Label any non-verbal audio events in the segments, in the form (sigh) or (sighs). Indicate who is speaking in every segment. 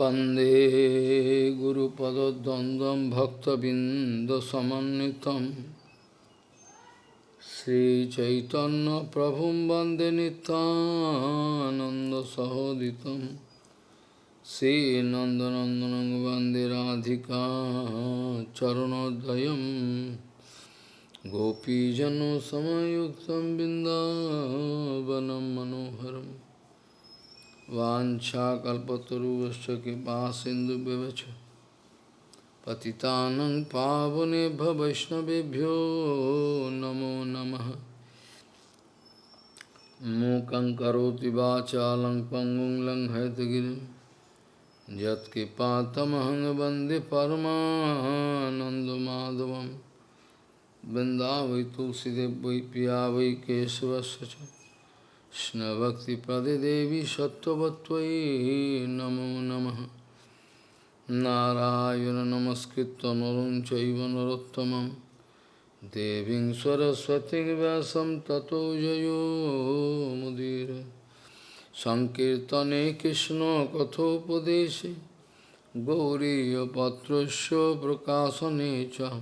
Speaker 1: वन्दे गुरुपदद्वन्द्वं भक्तबिन्दसमन्वितं श्रीचैतन्यप्रभुं वन्दे नितानन्दसहोदितं श्रीनन्दनन्दनं वन्दे राधिका चरणोदयं गोपीजनसमयुक्तं बिन्दावनं मनोहरम् वाछाकल्पतरुश्च कृपा सिंधु पति पावने पावनेभ्य नमो नम मूक करोति वाचालं पङ्गुं लं हयतगिरिं तुलसीदेव वै पिया वै केशवश Krishna-bhakti-pradidevi sattvatvai namo namaha Narayana namaskritta narun chaiva narottamam Deving saraswati vyasam tato jayo mudira Sankirtane Krishna kathopadeshe Gauriya patrasya Prakasa Necha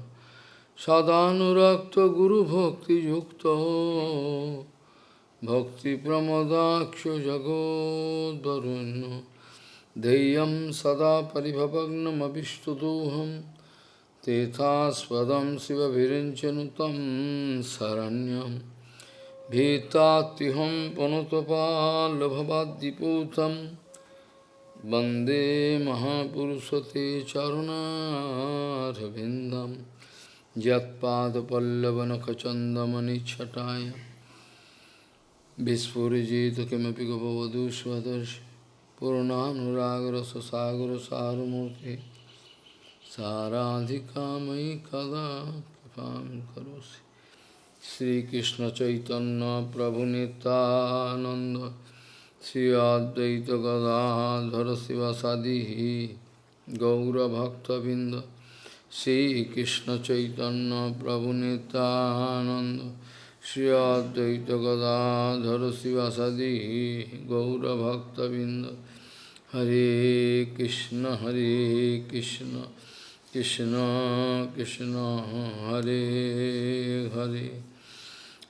Speaker 1: Sadhanurakta guru bhakti yukta भक्तिप्रमदाक्षो जगोद्वरुन् देयं सदा परिभवग्नमभिष्टुदोहं तेथास्पदं शिवभिरिञ्चनु तं शरण्यं भीतात्युहं पुनुतपाल्लभवाद्दिपूतं वन्दे महापुरुषते चरुणारविन्दं यत्पादपल्लवनखचन्दमनिच्छटाय Vispurjita kimapi gopavadu svadash Purananuраgara sasagara saramurti Saradhikamai kada kipam karosi Sri Krishna Chaitanya Prabhu Nityananda Sri Advaita Gadadhara Sivasadihi Gaura Bhakta Binda Sri Krishna Chaitanya Prabhu Nityananda Shri Advaita Gadadhar Sivasadi Gaura Bhakta Binda Hare Krishna Hare Krishna Krishna Krishna Hare Hare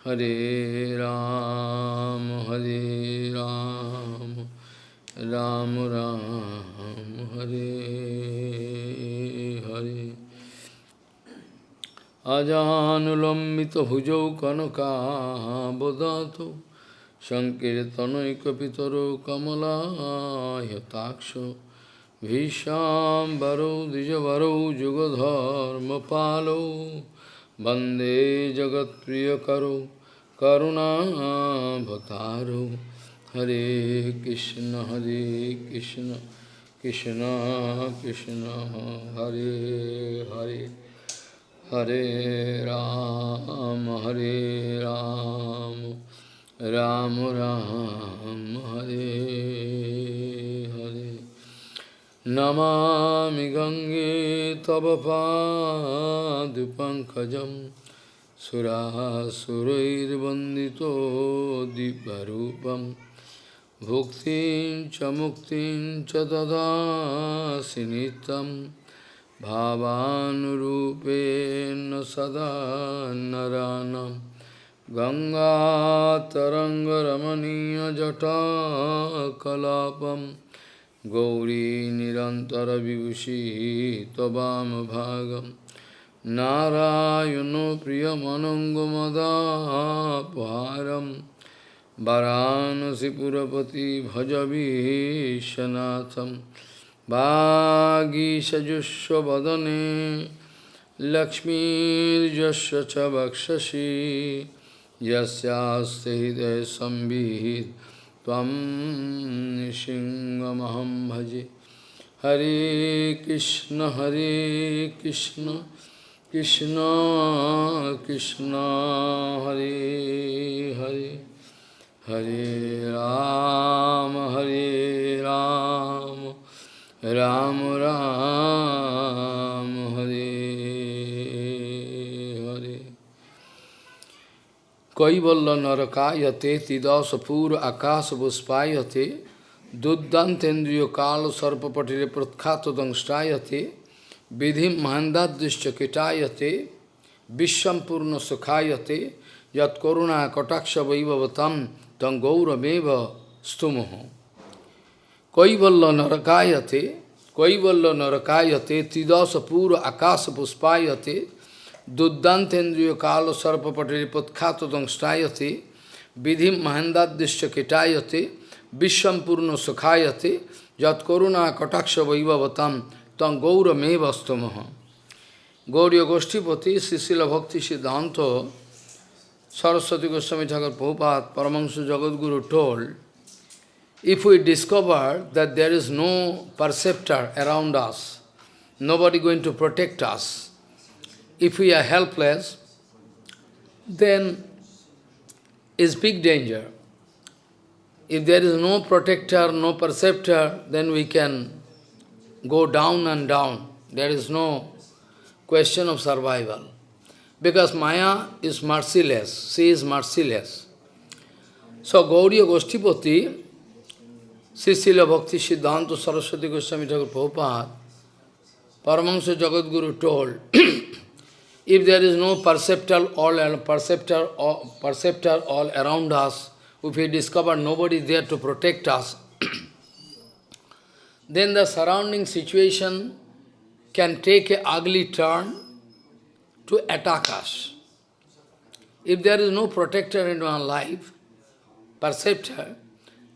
Speaker 1: Hare Ram Hare Ram Ram Ram Hare Hare अजानुलम्बित भुजौ कनकाबदातो सङ्कीर्तनैकपितरो कमलायताक्ष भीष्याम्बरौ द्विजवरौ जुगधर्मपालौ वन्दे जगत्प्रियकरौ करुणाभतारौ हरे कृष्ण हरे Krishna Krishna Krishna Hare Hare Hare Ram, Hare Ram, Ram Ram, Hare Hare. Namami Gange Tabapa Dupankajam Sura Surair Bandito Dibharupam Bhuktin Chamuktin Chadada Sinitam bhavanurupen sada naranam Ganga tarangaramaniya jata kalapam Gauri nirantara vivushi tabam bhagam Narayano priyamanangamadaparam Varanasi purapati bhajavi shanatham বাগীষযুষ্ব বদনে লক্ষ্মীর্যস্য চ বক্ষসি যস্যাস্তে হৃদয় সম্বিহিত তম সিংহমহম ভজে হরে কৃষ্ণ হরে কৃষ্ণ কৃষ্ণ কৃষ্ণ হরে হরে হরে রাম হরে রাম রাম রাম হরে হরে কৈবল্য নরকায়তে তিদশপুর আকাশ বুষ্পায়তে দুর্দান্তেন্দ্রীয় কাল সর্পপটিরে প্রখ্যাত দংষ্টায়তে বিধি মহান্দাদৃশ্য কীটায়তে বিশ্বম্পূর্ণ সুখায়তে যৎকরুণা কটাক্ষ বৈভবতম তং গৌরমেব স্তুমহ Kaivalya narakayate, Kaivalya narakayate, Tidasa pura akasa puspayate, Duddantendriya kala sarpa patrilipatkhatatam stayate, Vidhim mahendadishya kitayate, Vishwam purna sukhayate, Jat karuna kataksha vaivavatam, Tam gaura mevastamaha. Gauriya Goshtipati, Srila Bhakti Siddhanta, Saraswati Goswami Thakur Prabhupada, Paramahansa Jagadguru told, if we discover that there is no perceptor around us, nobody going to protect us, if we are helpless, then is big danger. If there is no protector, no perceptor, then we can go down and down. There is no question of survival. Because Maya is merciless, she is merciless. So Gauriya Goshtipati Sisila Bhakti Siddhanta Saraswati Goswami Thakur Prabhupada, Paramahansa Jagadguru told, if there is no perceptor all, perceptor, all, perceptor all around us, if we discover nobody there to protect us, then the surrounding situation can take a ugly turn to attack us. If there is no protector in our life, perceptor,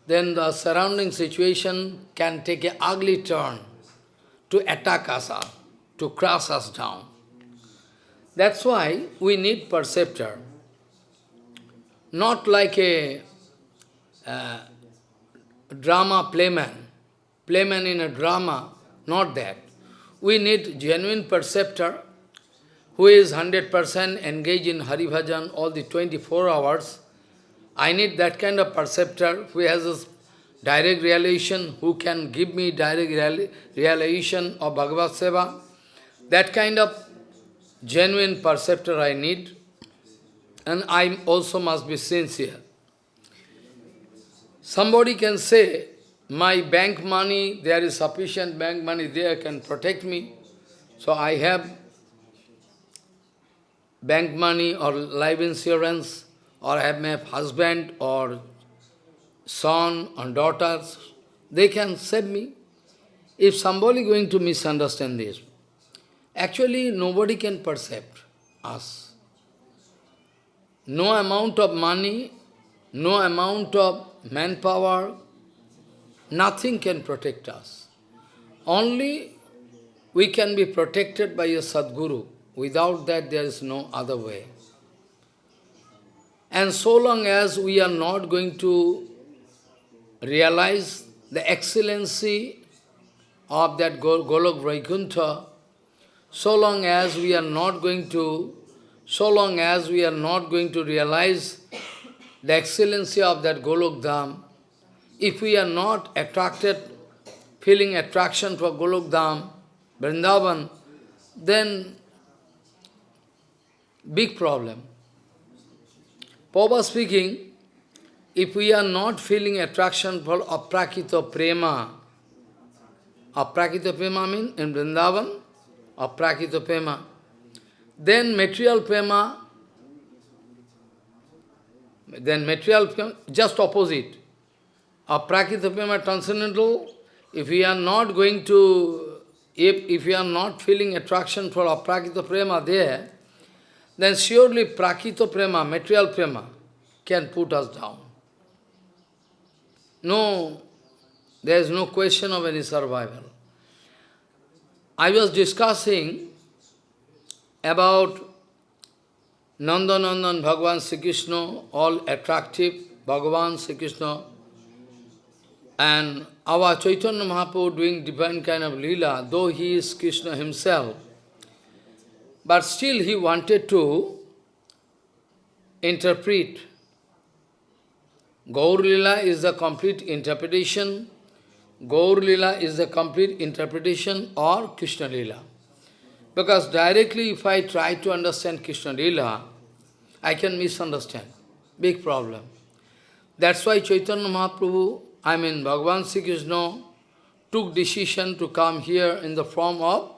Speaker 1: then the surrounding situation can take an ugly turn to attack us up, to crush us down. That's why we need perceptor. Not like a uh, drama playman, playman in a drama, not that. We need genuine perceptor who is 100% engaged in Hari Bhajan all the 24 hours, I need that kind of perceptor who has a direct realization, who can give me direct realization of Bhagavad Seva. That kind of genuine perceptor I need. And I also must be sincere. Somebody can say, my bank money, there is sufficient bank money there can protect me. So I have bank money or life insurance or have my husband or son or daughters, they can save me. If somebody going to misunderstand this, actually nobody can perceive us. No amount of money, no amount of manpower, nothing can protect us. Only we can be protected by a Sadguru. Without that, there is no other way. And so long as we are not going to realize the excellency of that Golok Vaikuntha, so long as we are not going to, so long as we are not going to realize the excellency of that Golok Dham, if we are not attracted, feeling attraction for Golok Dham, Vrindavan, then big problem. Papa speaking, if we are not feeling attraction for aprakita prema, aprakita prema means in Vrindavan, aprakita prema, then material prema, then material prema, just opposite. Aprakita prema transcendental, if we are not going to, if, if we are not feeling attraction for aprakita prema there, then surely prakito prema, material prema, can put us down. No, there is no question of any survival. I was discussing about Nandanandan Bhagavan Sri Krishna, all attractive Bhagavan Sri Krishna, and our Chaitanya Mahaprabhu doing different kind of lila. though he is Krishna himself, but still he wanted to interpret. Gaur Lila is the complete interpretation. Gaur Lila is the complete interpretation or Krishna Lila. Because directly if I try to understand Krishna Lila, I can misunderstand. Big problem. That's why Chaitanya Mahaprabhu, I mean Bhagavan Sri Krishna, took decision to come here in the form of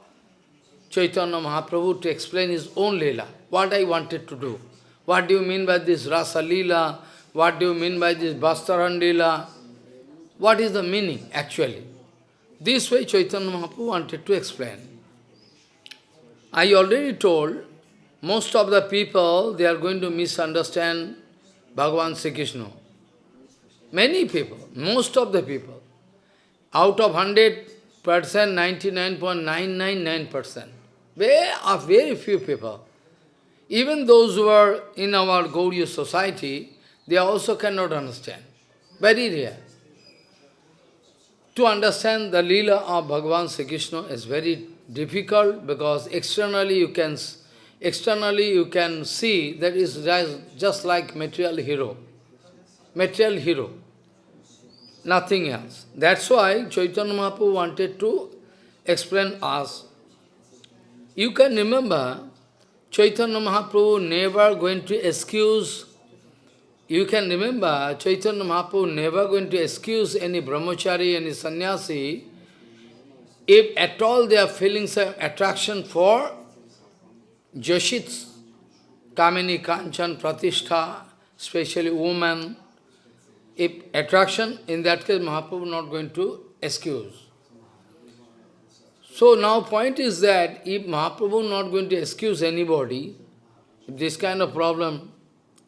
Speaker 1: Chaitanya Mahaprabhu to explain his own Leela, what I wanted to do. What do you mean by this Rasa Leela? What do you mean by this Bhastaran Leela? What is the meaning, actually? This way Chaitanya Mahaprabhu wanted to explain. I already told, most of the people, they are going to misunderstand Bhagavan Sri Krishna. Many people, most of the people, out of 100%, 99.999%, very, are very few people. Even those who are in our Gauriya society, they also cannot understand. Very rare. To understand the lila of Bhagavan Sri Krishna is very difficult because externally you can externally you can see that is just like material hero. Material hero. Nothing else. That's why Chaitanya Mahaprabhu wanted to explain us you can remember, Chaitanya Mahaprabhu never going to excuse, you can remember, Chaitanya Mahaprabhu never going to excuse any brahmachari, any sannyasi, if at all they are feeling some attraction for Joshits, Kamini, Kanchan, Pratishtha, especially woman, if attraction, in that case Mahaprabhu not going to excuse. So now point is that if Mahaprabhu not going to excuse anybody, if this kind of problem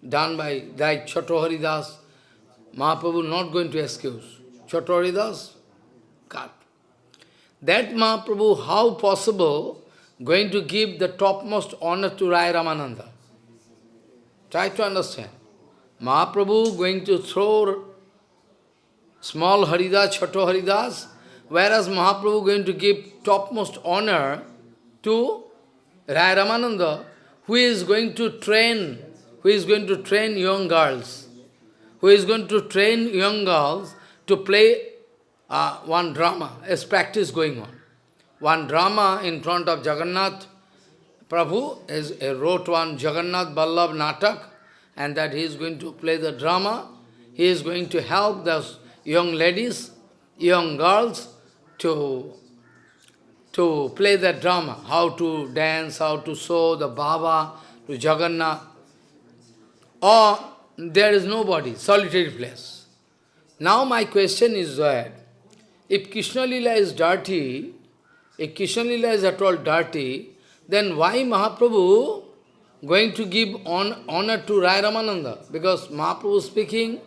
Speaker 1: done by like Chaturhari Das, Mahaprabhu not going to excuse. Chaturhari Das, cut. That Mahaprabhu, how possible, going to give the topmost honor to Rai Ramananda? Try to understand. Mahaprabhu going to throw small Haridas, Chato Haridas, Whereas Mahaprabhu going to give topmost honor to Raya Ramananda, who is going to train, who is going to train young girls, who is going to train young girls to play uh, one drama, as practice going on. One drama in front of Jagannath Prabhu is a wrote one Jagannath Ballab Natak, and that he is going to play the drama. He is going to help the young ladies, young girls to, to play that drama, how to dance, how to show the Baba to Jagannath. Or there is nobody, solitary place. Now my question is that, if Krishna Lila is dirty, if Krishna Lila is at all dirty, then why Mahaprabhu going to give on, honor to Rai Ramananda? Because Mahaprabhu speaking,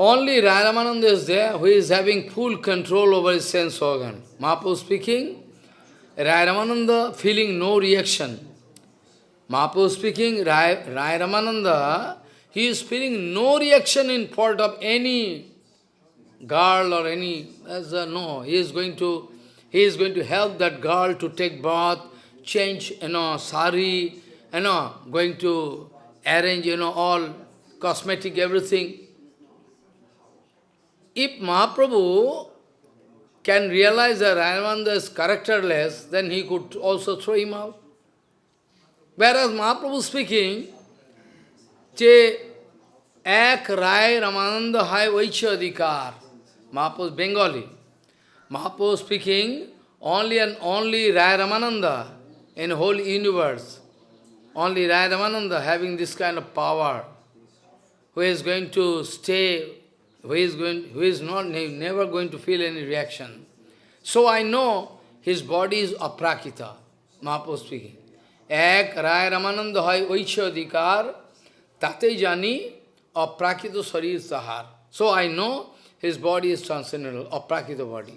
Speaker 1: only Ramananda is there who is having full control over his sense organ. Mapu speaking, Ramananda feeling no reaction. Mapu speaking, Rai Ramananda, he is feeling no reaction in fault of any girl or any, as a, no, he is going to, he is going to help that girl to take bath, change, you know, sari, you know, going to arrange, you know, all cosmetic, everything if Mahaprabhu can realize that Ramananda is characterless, then he could also throw him out. Whereas Mahaprabhu speaking, Che Ek Rai Ramananda Hai Vaichya Adhikar. Mahaprabhu Bengali. Mahaprabhu speaking, only and only Rai Ramananda in whole universe. Only Rai Ramananda having this kind of power, who is going to stay who is going, who is not, never going to feel any reaction. So I know his body is aprakita. Mahaprabhu speaking. Ek rai ramananda hai oichya adhikar tate jani aprakita sarir sahar. So I know his body is transcendental, aprakita body.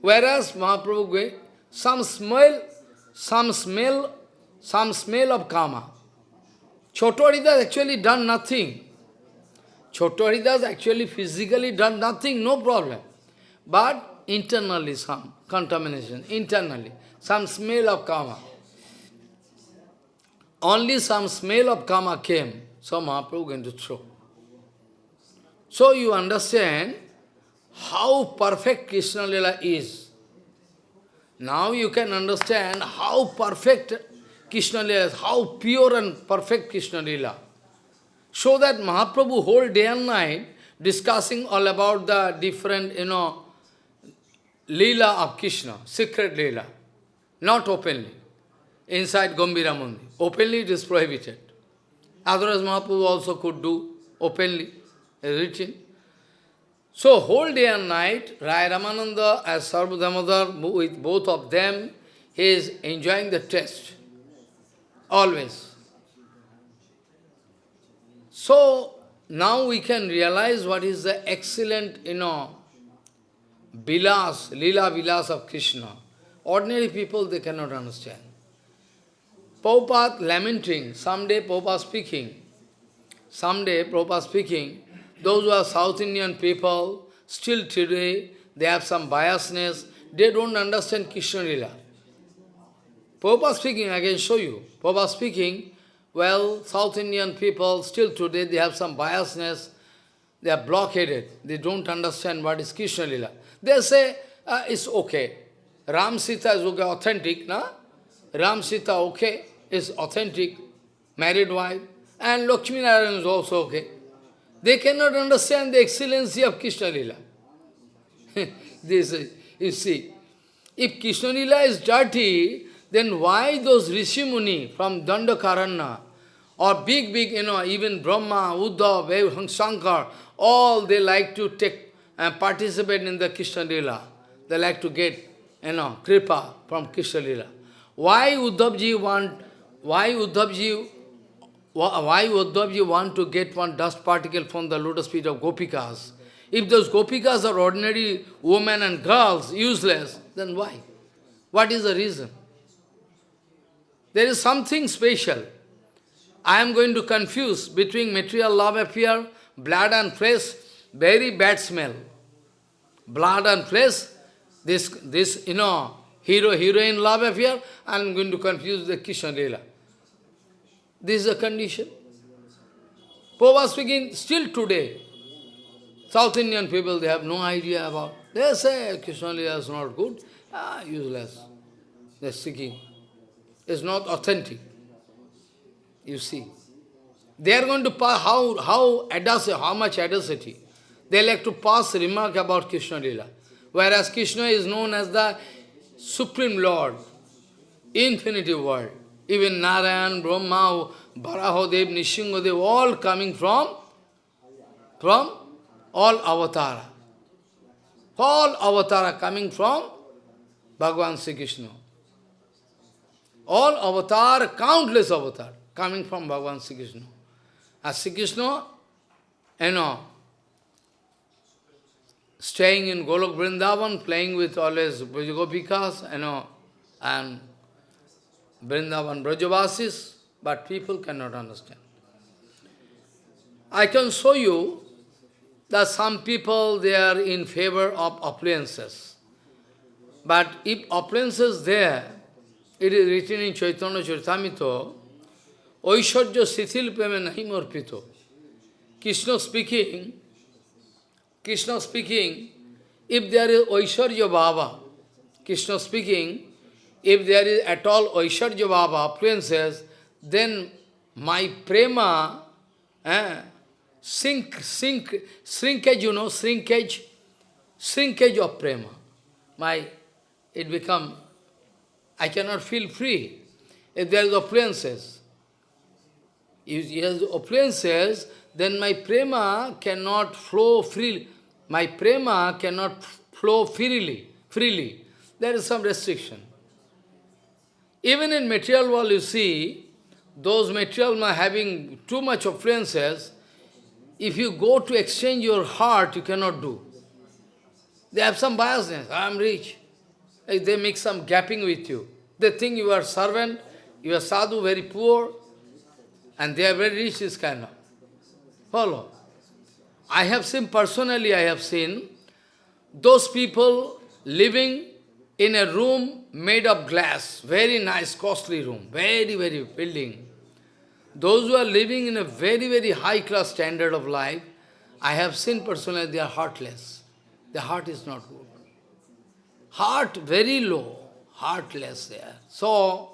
Speaker 1: Whereas Mahaprabhu going, some smell, some smell, some smell of kama. Chotto Haridas actually done nothing. Chotto Haridas actually physically done nothing, no problem. But internally some contamination, internally, some smell of karma. Only some smell of karma came, so Mahaprabhu going to throw. So you understand how perfect Krishna Lila is. Now you can understand how perfect Krishna Lila is, how pure and perfect Krishna Lila. So that Mahaprabhu whole day and night discussing all about the different, you know, Leela of Krishna, secret Leela, not openly, inside Gambira Mundi. Openly it is prohibited. Otherwise Mahaprabhu also could do openly, written. So whole day and night, Rai Ramananda as Swarup Damodar, with both of them, he is enjoying the test, always. So, now we can realize what is the excellent, you know, vilas, lila vilas of Krishna. Ordinary people, they cannot understand. Prabhupada lamenting, someday Prabhupada speaking, someday Prabhupada speaking, those who are South Indian people, still today, they have some biasness, they don't understand Krishna Lila. Prabhupada speaking, I can show you. Prabhupada speaking, well, South Indian people, still today, they have some biasness. They are blockaded. They don't understand what is Krishna Lila. They say, uh, it's okay. Ram Sita is okay, authentic, na? Ram Sita, okay, is authentic, married wife. And Lakshmi Narayan is also okay. They cannot understand the excellency of Krishna Lila. this, is, you see, if Krishna Lila is dirty, then why those Rishi Muni from Dandakarana? or big, big, you know, even Brahma, Uddhav, Shankar, all they like to take and participate in the Krishna Leela. They like to get, you know, kripa from Krishna Leela. Why Uddhavji want, why Uddhavji, why Uddhavji want to get one dust particle from the lotus feet of Gopikas? If those Gopikas are ordinary women and girls, useless, then why? What is the reason? There is something special. I am going to confuse between material love affair, blood and flesh, very bad smell. Blood and flesh, this, this you know, hero, heroine love affair, I am going to confuse the Kishan Leela. This is the condition. Pope was speaking still today. South Indian people, they have no idea about. They say Krishna Leela is not good, ah, useless. They're seeking. It's not authentic you see. They are going to pass, how, how, how much audacity. They like to pass remark about Krishna Leela, Whereas Krishna is known as the Supreme Lord, infinity world. Even Narayan, Brahma, Barahodev, Nishingadev, all coming from, from all avatara. All avatara coming from Bhagavan Sri Krishna. All avatar, countless avatar coming from Bhagavan Sri Krishna. As ah, Sri Krishna, you know, staying in Golok Vrindavan, playing with always Brajagopikas, you know, and Vrindavan Brajavasis, but people cannot understand. I can show you that some people, they are in favor of appliances. But if appliances there, it is written in Chaitanya Charitamrita, Aishwarya Sithil Peme or Morpito. Krishna speaking, Krishna speaking, if there is Aishwarya Baba, Krishna speaking, if there is at all Aishwarya Baba, fluences, then my prema eh, sink, sink, shrinkage, you know, shrinkage, shrinkage of prema. My, it become, I cannot feel free. If there is a princess. If he has appliances, then my prema cannot flow freely. My prema cannot flow freely. Freely, there is some restriction. Even in material world, you see, those material are having too much appliances. If you go to exchange your heart, you cannot do. They have some biasness. I am rich. They make some gapping with you. They think you are servant, you are sadhu, very poor, and they are very rich, this kind of. Follow. I have seen personally, I have seen those people living in a room made of glass, very nice, costly room, very, very building. Those who are living in a very, very high class standard of life, I have seen personally, they are heartless. The heart is not good. Heart very low, heartless there. So,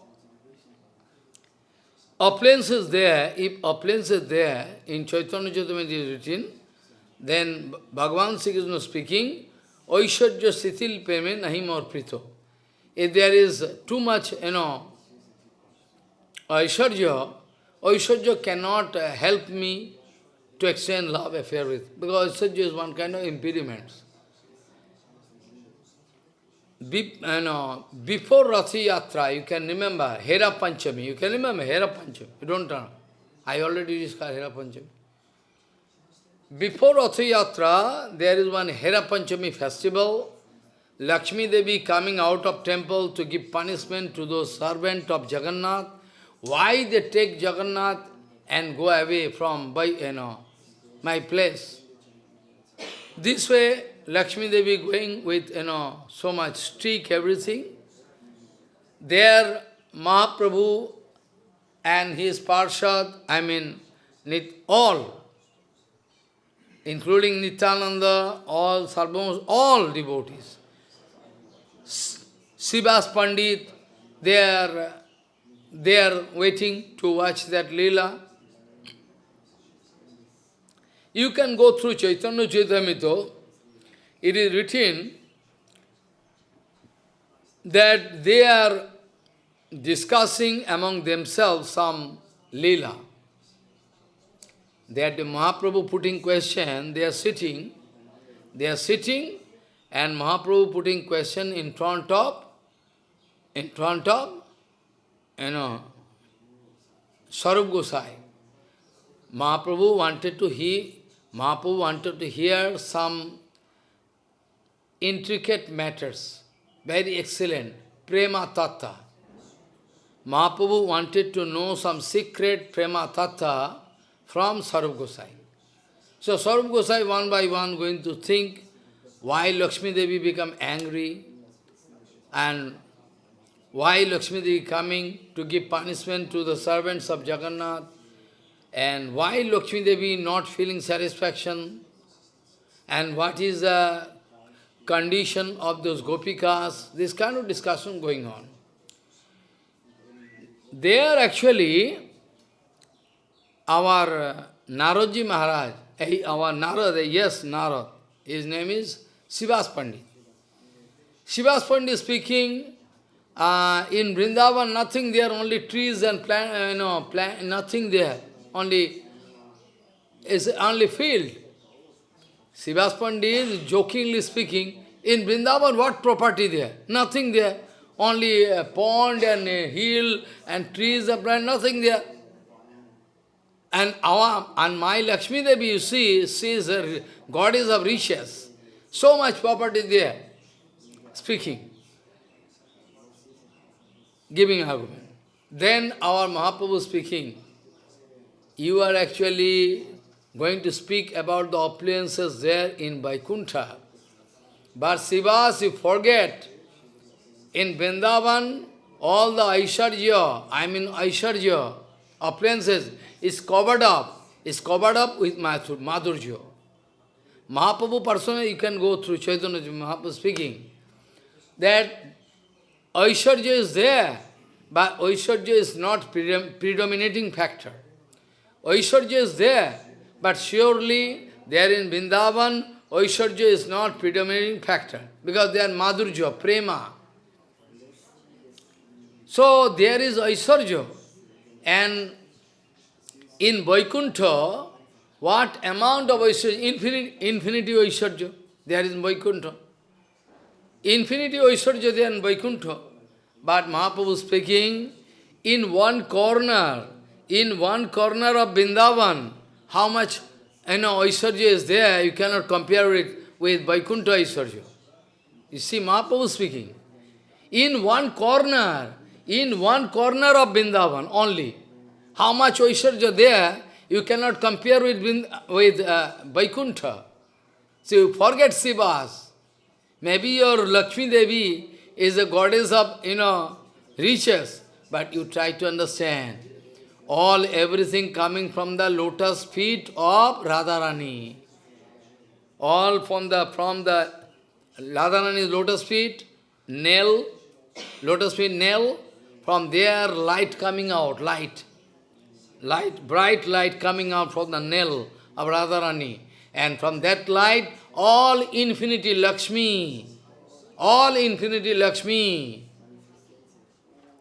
Speaker 1: Appliance is there, if appliance is there in Chaitanya Charitamrita is written, then Bhagavan Sri Krishna speaking, Aishwarya Sitil Peme Nahim prito. If there is too much, you know, Aishwarya, Aishwarya cannot help me to exchange love affair with, because Aishwarya is one kind of impediments be, you uh, know, before Rathi Yatra, you can remember Hera Panchami. You can remember Hera Panchami. You don't know. I already discussed Hera Panchami. Before Rathi Yatra, there is one Hera Panchami festival. Lakshmi Devi coming out of temple to give punishment to those servant of Jagannath. Why they take Jagannath and go away from by, you know, my place? This way, Lakshmi Devi going with, you know, so much streak, everything. There, Mahaprabhu and his Parshad, I mean, all, including Nityananda, all Sarvamos, all devotees. Sivas Pandit, they are, they are waiting to watch that lila. You can go through Chaitanya Charitamrita, it is written that they are discussing among themselves some lila. That Mahaprabhu putting question, they are sitting, they are sitting, and Mahaprabhu putting question in front of, in front of, you know, Sarup Gosai. Mahaprabhu wanted to hear, Mahaprabhu wanted to hear some intricate matters, very excellent, prema tattva. Mahaprabhu wanted to know some secret prema tattva from Sarup Gosai. So Sarup Gosai one by one going to think why Lakshmi Devi become angry and why Lakshmi Devi coming to give punishment to the servants of Jagannath and why Lakshmi Devi not feeling satisfaction and what is the condition of those gopikas, this kind of discussion going on. There actually, our uh, Naroji Maharaj, eh, our Narad, eh, yes, Narad, his name is Sivas Pandit. Sivas Pandit speaking, uh, in Vrindavan nothing there, only trees and plant, uh, plant, nothing there, only, is only field. Sivas Pandit is jokingly speaking, in Vrindavan, what property there? Nothing there. Only a pond and a hill and trees of plant, nothing there. And our and my Lakshmi Devi, you see, she is a goddess of riches. So much property there. Speaking. Giving argument. Then our Mahaprabhu speaking, you are actually going to speak about the opulences there in Vaikuntha. But Sivas, you forget, in Vrindavan, all the Aisharya, I mean Aisharya, appliances, is covered up, is covered up with Madhurya. Mahaprabhu personally, you can go through Chaitanya Mahaprabhu speaking, that Aisharya is there, but Aisharya is not predominating factor. Aisharya is there, but surely there in Vrindavan, Aishwarya is not predominating factor because they are madhurya, prema. So there is Aishwarya. And in Vaikuntha, what amount of Aishwarya? Infinite, infinity Aishwarya. There is Vaikuntha. Infinity Aishwarya there in Vaikuntha. But Mahaprabhu speaking, in one corner, in one corner of Bindavan, how much I know, Aishwarya is there, you cannot compare it with Vaikuntha Aishwarya. You see, Mahaprabhu speaking. In one corner, in one corner of Vrindavan only, how much Aishwarya there, you cannot compare with, with uh, Vaikuntha. So you forget Sivas. Maybe your Lakshmi Devi is a goddess of, you know, riches, but you try to understand all everything coming from the lotus feet of Radharani. All from the from the Radharani's lotus feet, nail, lotus feet nail, from there light coming out, light. Light, bright light coming out from the nail of Radharani. And from that light, all infinity Lakshmi, all infinity Lakshmi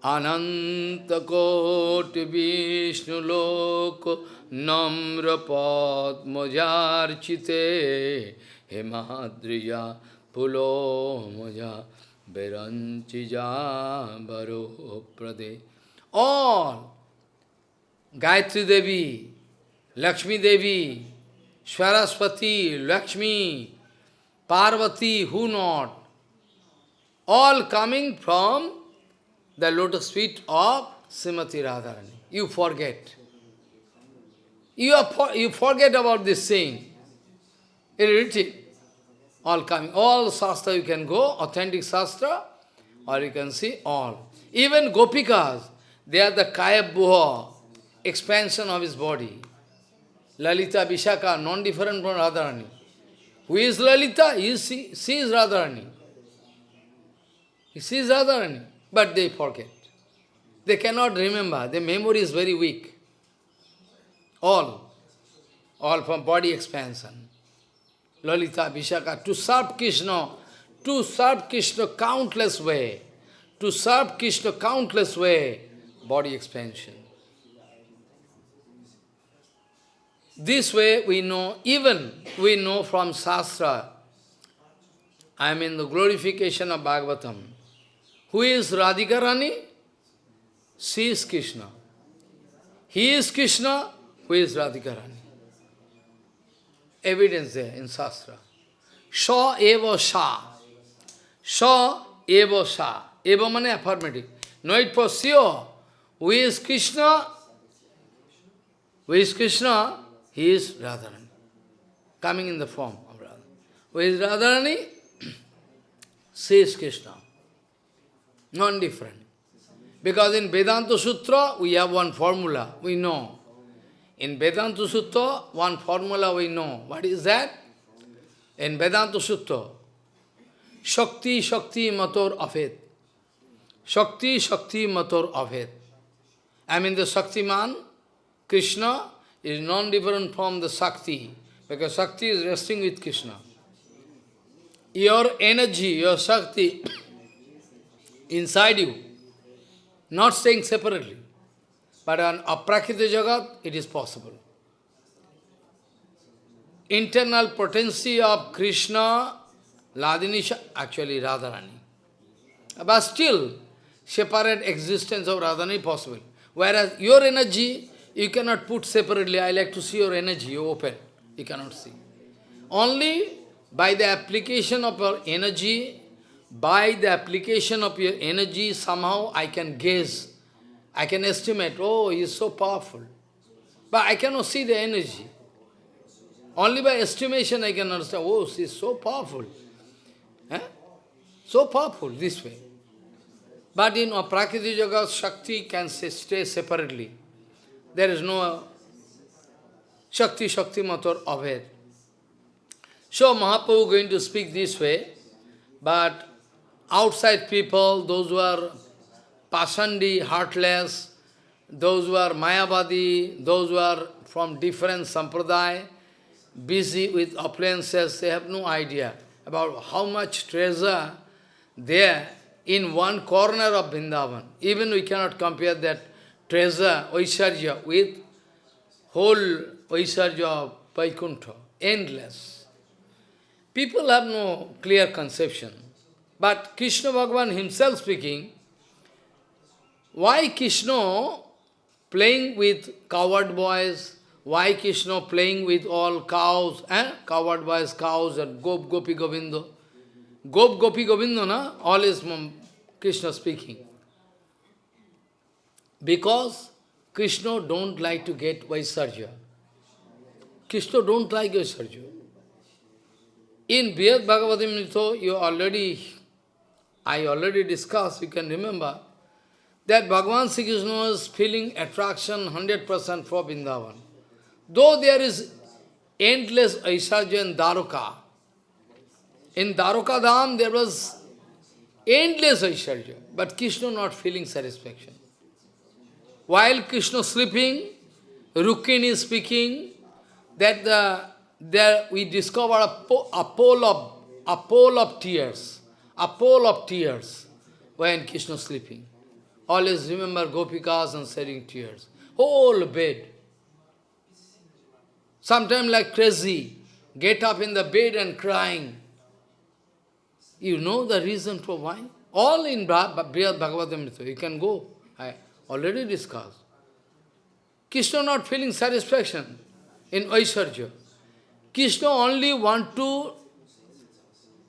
Speaker 1: Ananta koti vishnu loko namra padma jarchite hemadriya pulo moja beranchija baro prade. All Gayatri Devi, Lakshmi Devi, Swaraswati, Lakshmi, Parvati, who not? All coming from the lotus feet of Srimati Radharani. You forget. You, are for, you forget about this saying. Irritated. All coming. All sastha you can go, authentic sastha, or you can see all. Even gopikas, they are the kaya buha, expansion of his body. Lalita Vishaka, non-different from Radharani. Who is Lalita? He sees she, Radharani. He sees Radharani but they forget. They cannot remember, their memory is very weak. All, all from body expansion. Lalita, Vishaka, to serve Krishna, to serve Krishna countless way, to serve Krishna countless way, body expansion. This way we know, even we know from Shastra, I mean the glorification of Bhagavatam. Who is Radhika Rani? She is Krishna. He is Krishna, who is Radhika Rani. Evidence there in Shastra. Sha eva sha. Sha eva sha. Eva means affirmative. No, it for sure. Who is Krishna? Who is Krishna? He is Radharani. Coming in the form of Radha. Who is Radharani? she (clears throat) is Krishna non-different. Because in Vedanta Sutra, we have one formula, we know. In Vedanta Sutra, one formula we know. What is that? In Vedanta Sutra, Shakti Shakti Mator Afet. Shakti Shakti Mator Afet. I mean the Shaktiman, Krishna, is non-different from the Shakti, because Shakti is resting with Krishna. Your energy, your Shakti, inside you, not staying separately. But on Aprakrita Jagat, it is possible. Internal potency of Krishna, Ladinisha, actually Radharani. But still, separate existence of Radharani possible. Whereas your energy, you cannot put separately. I like to see your energy, you open. You cannot see. Only by the application of your energy, by the application of your energy, somehow I can guess, I can estimate, oh, he is so powerful. But I cannot see the energy. Only by estimation I can understand, oh, she is so powerful. Eh? So powerful, this way. But in prakriti Yoga, Shakti can stay separately. There is no Shakti, Shakti Matar Aved. So Mahaprabhu going to speak this way, but outside people, those who are Pasandi, heartless, those who are Mayavadi, those who are from different sampradaya, busy with appliances, they have no idea about how much treasure there in one corner of Vrindavan. Even we cannot compare that treasure, Vaisarja, with whole Vaisarja of Vaikuntha, endless. People have no clear conception. But Krishna Bhagavan himself speaking, why Krishna playing with coward boys, why Krishna playing with all cows, eh? coward boys, cows, and Gop Gopi Govindo. Gop Gopi Govindo, na? all is Krishna speaking. Because Krishna don't like to get Vaisarja. Krishna don't like Vaisarja. In Vyad Bhagavad Gita, you already I already discussed, you can remember, that Bhagavan Sri Krishna was feeling attraction 100% for Vrindavan. Though there is endless Aishwarya and Dwaraka, in Dwaraka Dham there was endless Aishwarya, but Krishna not feeling satisfaction. While Krishna sleeping, Rukmini is speaking that the, there we discover a, po a, pole of, a pole of tears a pool of tears when Krishna sleeping. Always remember Gopikas and shedding tears. Whole bed. Sometimes like crazy, get up in the bed and crying. You know the reason for why? All in Bhagavad you can go. I already discussed. Krishna not feeling satisfaction in Aishwarya. Krishna only want to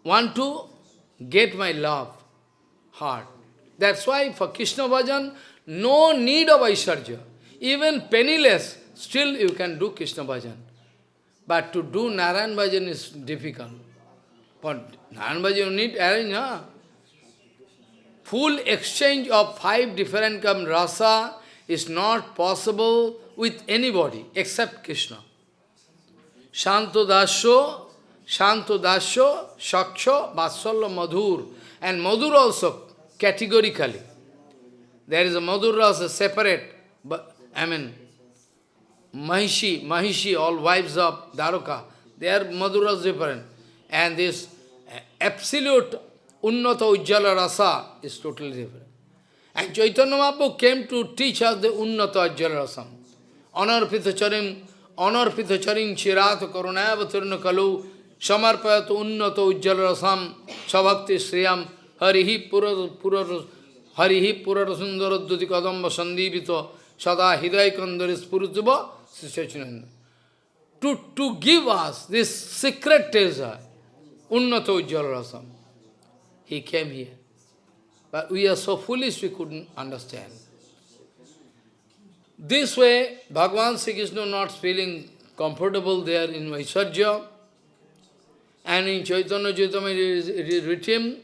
Speaker 1: want to get my love, heart. That's why for Krishna bhajan, no need of Aishwarya. Even penniless, still you can do Krishna bhajan. But to do Narayan bhajan is difficult. But Narayan bhajan you need arrange, huh? Full exchange of five different kind rasa is not possible with anybody except Krishna. Shanto Dasho Shanto dasho Shaksho, Vatsalya, Madhur. And Madhur also, categorically. There is a Madhur Rasa separate, but I mean, Mahishi, Mahishi, all wives of Daruka, they are Madhur Rasa different. And this absolute Unnata Ujjala Rasa is totally different. And Chaitanya Mahaprabhu came to teach us the Unnata Ujjala Rasa. Honor Pithacharim, honor Pithacharim, Chirata Karunayavatirna Kalu, samarpayat unnato ujjal rasam sabhakti shriyam harihi pura harihi pura sundara dhyati kadamba sandivita sada hidaya kandari spurutuba To, to give us this secret treasure, unnato ujjal rasam, he came here. But we are so foolish we couldn't understand. This way, Bhagavan Sri Krishna not feeling comfortable there in Vaisarja, And in Chaitanya Chaitamita it is, it is written,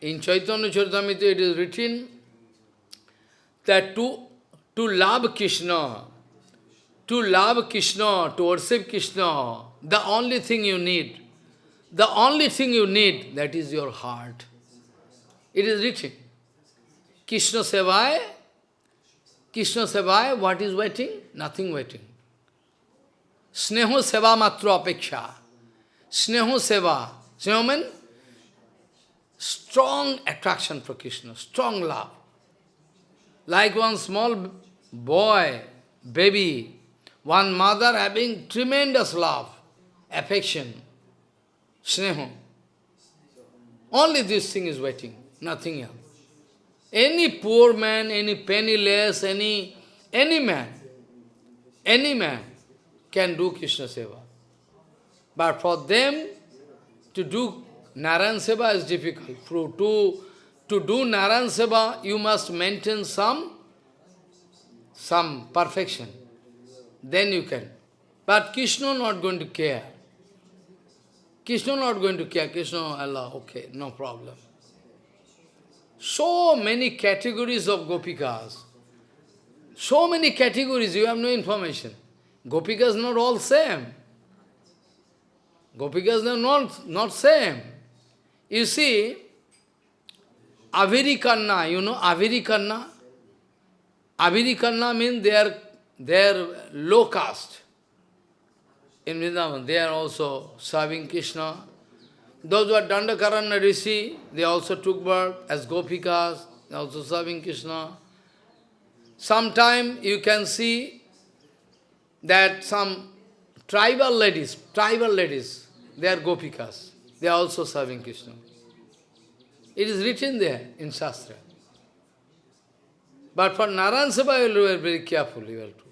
Speaker 1: in Chaitanya Chaitamita it is written that to, to love Krishna, to love Krishna, to worship Krishna, the only thing you need, the only thing you need, that is your heart. It is written. Krishna Sevai, Krishna Sevai, what is waiting? Nothing waiting. Sneho Seva Matra Apeksha. Sneho Seva. Sneho means strong attraction for Krishna, strong love. Like one small boy, baby, one mother having tremendous love, affection, sneho. Only this thing is waiting, nothing else. Any poor man, any penniless, any, any man, any man can do Krishna Seva. But for them, to do Naran Seva is difficult. For, to, to do Naran Seva, you must maintain some, some perfection. Then you can. But Krishna not going to care. Krishna not going to care. Krishna, Allah, okay, no problem. So many categories of gopikas. So many categories, you have no information. Gopikas not all same. Gopikas are not, not same. You see, Avirikanna, you know Avirikanna? Avirikanna means they are, they are low caste. In Vrindavan, they are also serving Krishna. Those who are Dandakaranya Rishi, they also took birth as Gopikas, they also serving Krishna. Sometime you can see that some tribal ladies, tribal ladies, they are gopikas. They are also serving Krishna. It is written there in Shastra. But for Naran Sabha, you are very careful. You have to.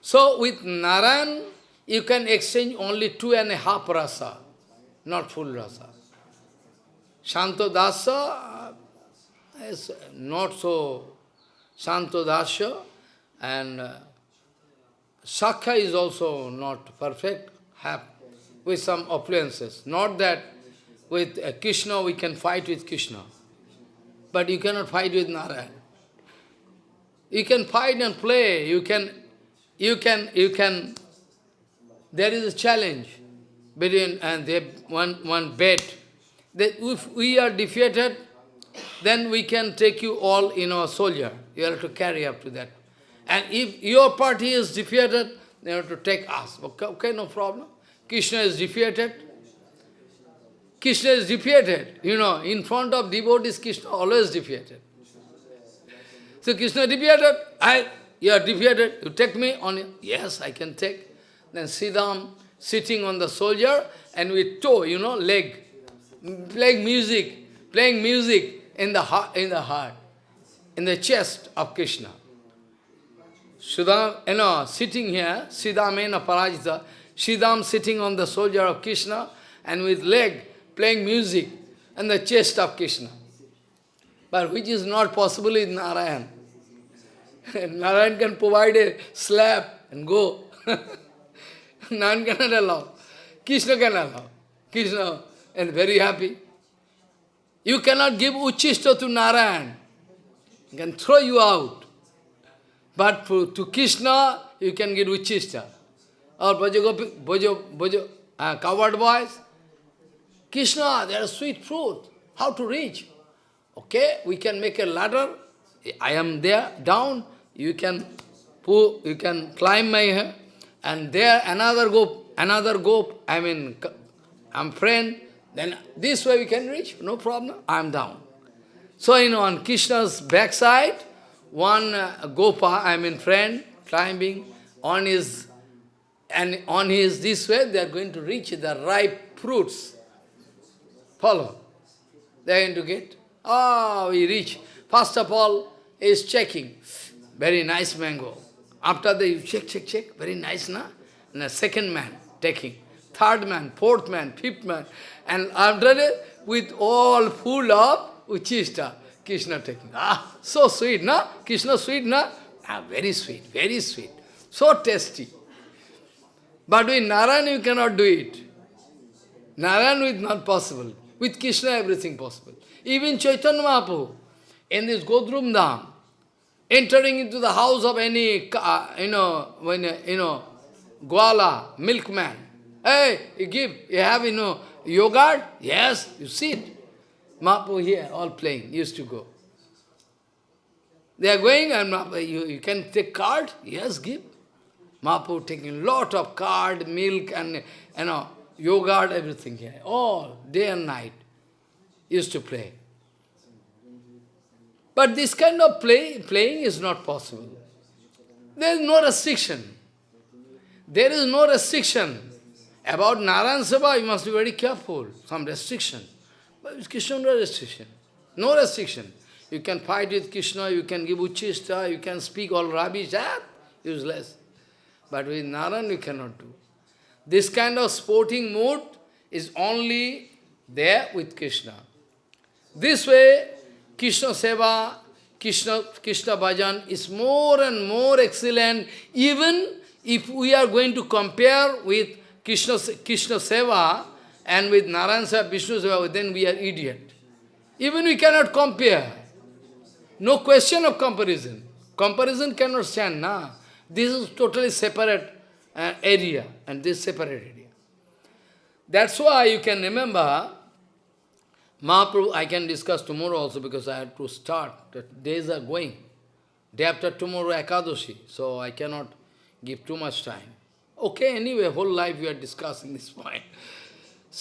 Speaker 1: So with Naran, you can exchange only two and a half rasa, not full rasa. Shantodasa uh, is not so Shantodasya and uh, Sakha is also not perfect have with some affluences. Not that with uh, Krishna we can fight with Krishna, but you cannot fight with Narayan. You can fight and play, you can, you can, you can, there is a challenge between, and they one, one bet, that if we are defeated, then we can take you all in our soldier. You have to carry up to that. And if your party is defeated, they want to take us. Okay, okay, no problem. Krishna is defeated. Krishna is defeated. You know, in front of devotees, Krishna always defeated. So Krishna defeated. I, you are defeated. You take me on Yes, I can take. Then Sridham sitting on the soldier and with toe, you know, leg, playing music, playing music in the heart, in the heart, in the chest of Krishna. Sridham, you know, sitting here, a Parajita, Sridham sitting on the soldier of Krishna and with leg playing music and the chest of Krishna. But which is not possible in Narayan. (laughs) Narayan can provide a slap and go. (laughs) Narayan cannot allow. Krishna can allow. Krishna and very happy. You cannot give Uchishta to Narayan. He can throw you out. But for, to Krishna, you can get Uchista. Or Bhajagopi, Bhajo, Bhajo, uh, coward boys. Krishna, they are sweet fruit. How to reach? Okay, we can make a ladder. I am there, down. You can pull, you can climb my hair. And there another go, another go, I mean, I'm friend. Then this way we can reach, no problem. I'm down. So, you know, on Krishna's backside, one uh, gopa, I mean friend, climbing on his, and on his this way, they are going to reach the ripe fruits. Follow. They are going to get. Ah, oh, we reach. First of all, is checking. Very nice mango. After that, you check, check, check. Very nice, na? And the second man taking. Third man, fourth man, fifth man. And after that, with all full of uchista. Krishna taking. Ah, so sweet, na? Krishna sweet, na? Ah, very sweet, very sweet. So tasty. But with Narayan you cannot do it. Narayan is not possible. With Krishna everything possible. Even Chaitanya Mahaprabhu, in this Godrum Dham, entering into the house of any, uh, you know, when, uh, you know, Gwala, milkman. Hey, you give, you have, you know, yogurt? Yes, you see it. Mapu here, all playing, used to go. They are going and you, you can take card? Yes, give. Mapu taking lot of card, milk and, you know, yogurt, everything here. All, day and night, used to play. But this kind of play, playing is not possible. There is no restriction. There is no restriction. About Narayan Sabha, you must be very careful, some restriction. But with Krishna, no restriction. No restriction. You can fight with Krishna, you can give Uchista, you can speak all rubbish, that useless. But with Naran, you cannot do. This kind of sporting mood is only there with Krishna. This way, Krishna Seva, Krishna, Krishna Bhajan is more and more excellent, even if we are going to compare with Krishna, Krishna Seva, and with Narayan Vishnu Seva, then we are idiot. Even we cannot compare. No question of comparison. Comparison cannot stand, na. This is totally separate uh, area, and this separate area. That's why you can remember, Mahaprabhu, I can discuss tomorrow also because I have to start. The days are going. Day after tomorrow, Ekadashi, so I cannot give too much time. Okay, anyway, whole life we are discussing this point.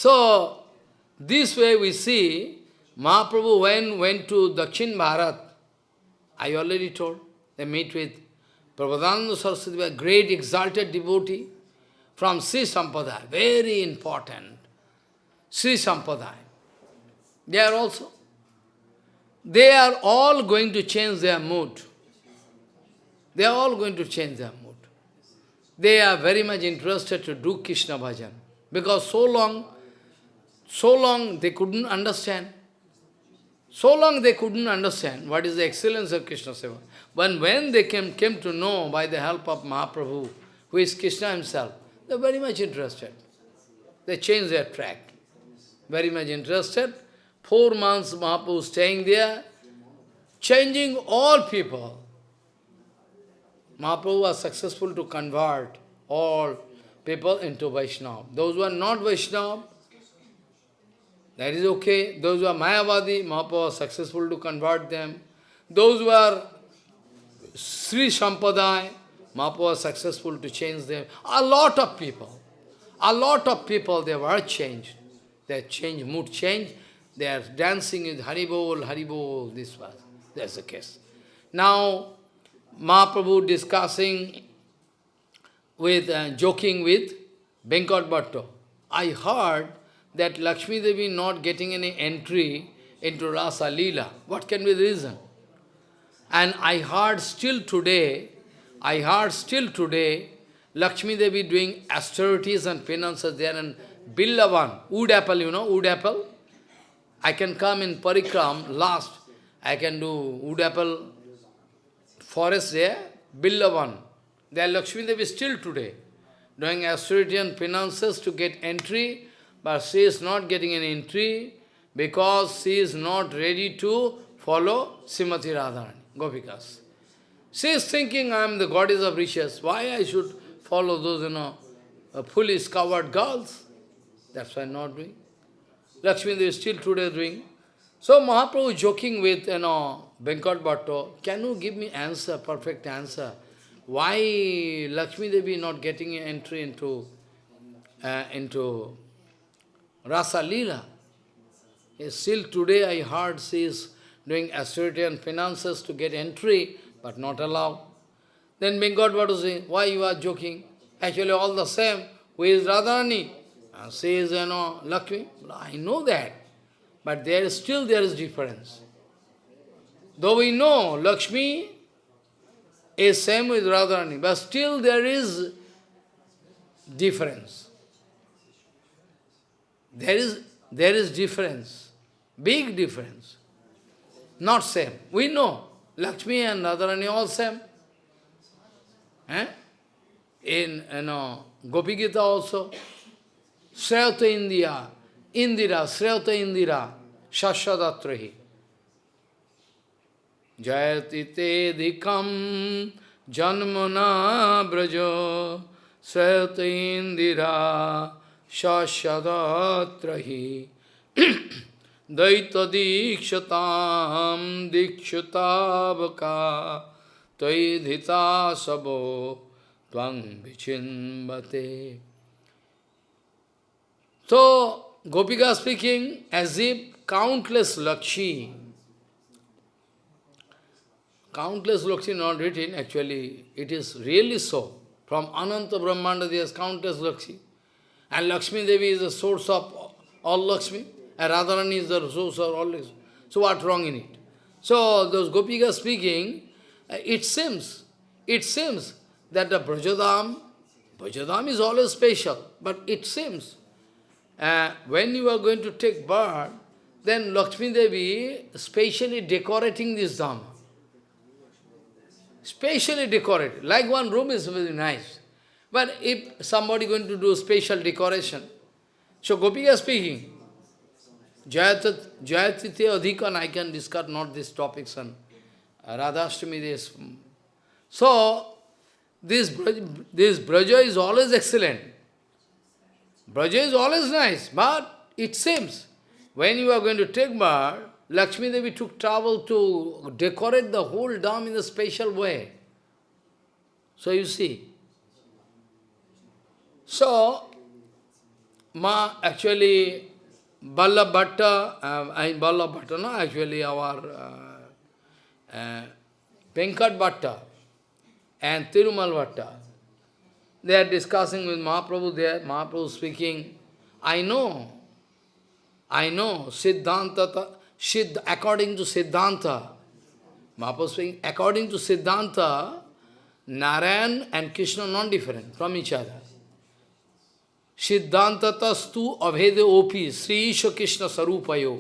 Speaker 1: So, this way we see, Mahaprabhu when went to Dakshin Bharat, I already told, they meet with Prabhupada Saraswati, a great exalted devotee from Sri Sampradaya, very important, Sri Sampradaya. They are also, they are all going to change their mood. They are all going to change their mood. They are very much interested to do Krishna bhajan because so long so long they couldn't understand. So long they couldn't understand what is the excellence of Krishna Seva. But when they came, came to know by the help of Mahaprabhu, who is Krishna himself, they are very much interested. They changed their track. Very much interested. Four months Mahaprabhu staying there, changing all people. Mahaprabhu was successful to convert all people into Vaishnava. Those who are not Vaishnava, that is okay. Those who are Mayavadi, Mahaprabhu was successful to convert them. Those who are Sri Sampradaya, Mahaprabhu was successful to change them. A lot of people, a lot of people, they were changed. They changed, mood changed. They are dancing with Haribol, Haribol, this was. That's the case. Now, Mahaprabhu discussing with, uh, joking with Venkat Bhatto. I heard that Lakshmi Devi not getting any entry into Rasa Lila. What can be the reason? And I heard still today, I heard still today, Lakshmi Devi doing austerities and penances there and Billavan, wood apple, you know, wood apple. I can come in Parikram last, I can do wood apple forest there, Billavan. There Lakshmi Devi still today doing austerity and penances to get entry but she is not getting an entry because she is not ready to follow Srimati Radharani, Gopikas. She is thinking, I am the goddess of riches. Why I should follow those, you know, uh, foolish, coward girls? That's why I'm not doing. Lakshmi Devi is still today doing. So Mahaprabhu joking with, you know, Venkat Bhatto, can you give me answer, perfect answer? Why Lakshmi Devi not getting entry into, uh, into Rasa Leela. Still today I heard she is doing and finances to get entry, but not allowed. Then Bengal what was why you are joking? Actually all the same, who is Radharani? And she is, you know, Lakshmi. I know that, but there is still there is difference. Though we know Lakshmi is same with Radharani, but still there is difference. There is, there is difference, big difference. Not same. We know, Lakshmi and Radharani all same. Eh? In, you know, Gopi Gita also, Sreyata India, Indira, Sreyata Indira, Shashadatrahi. Jayati te dikam janmana brajo Sreyata Indira, shashadatrahi daita dikshatam dikshutabhaka taidhita sabo tvang vichinbate. So, Gopika speaking as if countless Lakshmi, countless Lakshmi not written, actually it is really so. From Ananta Brahmanda there is countless Lakshmi. And Lakshmi Devi is the source of all Lakshmi, and Radharani is the source of all Lakshmi. So what wrong in it? So those Gopika speaking, uh, it seems, it seems that the Brajadam, Brajadam is always special, but it seems, uh, when you are going to take birth, then Lakshmi Devi specially decorating this Dham, Specially decorated, like one room is very nice. But if somebody going to do special decoration, so Gopika speaking, Jayatite Adhikan, I can discuss not these topics and uh, Radhashtami this. So, this Braja, this Braja is always excellent. Braja is always nice, but it seems when you are going to take bath, Lakshmi Devi took trouble to decorate the whole Dham in a special way. So you see, so, Ma actually, Balla Bhatta, uh, Balla Bhatta, no, actually our uh, uh, Bhatta and Tirumal Bhatta, they are discussing with Mahaprabhu there, Mahaprabhu speaking, I know, I know, Siddhanta, Siddh, according to Siddhanta, Mahaprabhu speaking, according to Siddhanta, Narayan and Krishna non-different from each other. Siddhantatastu abhede opi Sri Isha Krishna Sarupayo.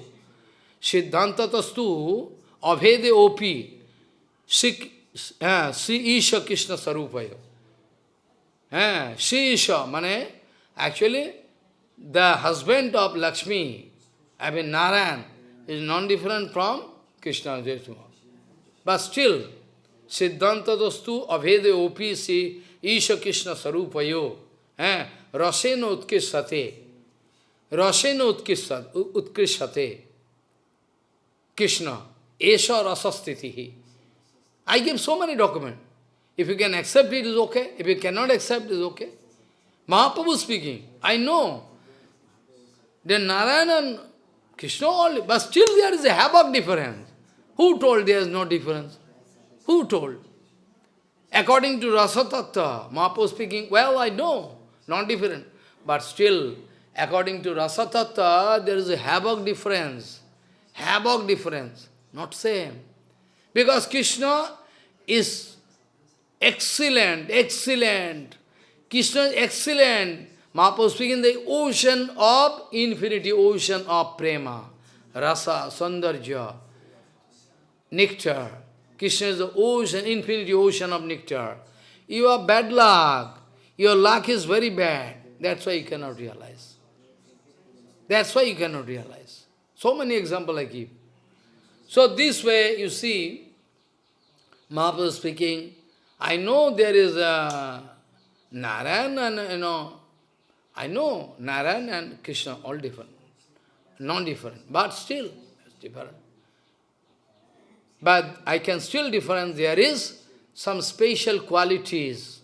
Speaker 1: Siddhantatastu abhede opi Sri eh, Isha Krishna Sarupayo. Eh, Sri Isha, mane, actually, the husband of Lakshmi, I mean Narayan, is non-different from Krishna Jaituma. But still, Siddhanta Dastu Opi Sri Isha Krishna Sarupayo. Eh? रसेन उत्कृष्टते रसेन उत्कृष्ट उत्कृष्टते Krishna, Esha Rasastitihi. I give so many documents. If you can accept it, is okay. If you cannot accept, it is okay. Mahaprabhu speaking, I know. Then Narayanan, Krishna only, but still there is a havoc difference. Who told there is no difference? Who told? According to Rasatattva, Mahaprabhu speaking, well, I know not different. But still, according to Rasa Tattva, there is a havoc difference. Havoc difference, not same. Because Krishna is excellent, excellent. Krishna is excellent. Mahaprabhu speaking, the ocean of infinity, ocean of prema, rasa, sandarja, nectar. Krishna is the ocean, infinity ocean of nectar. You are bad luck. Your luck is very bad. That's why you cannot realize. That's why you cannot realize. So many examples I give. So this way, you see, Mahaprabhu speaking, I know there is a Narayan and, you know, I know Narayan and Krishna, all different, non-different, but still, different. But I can still difference, there is some special qualities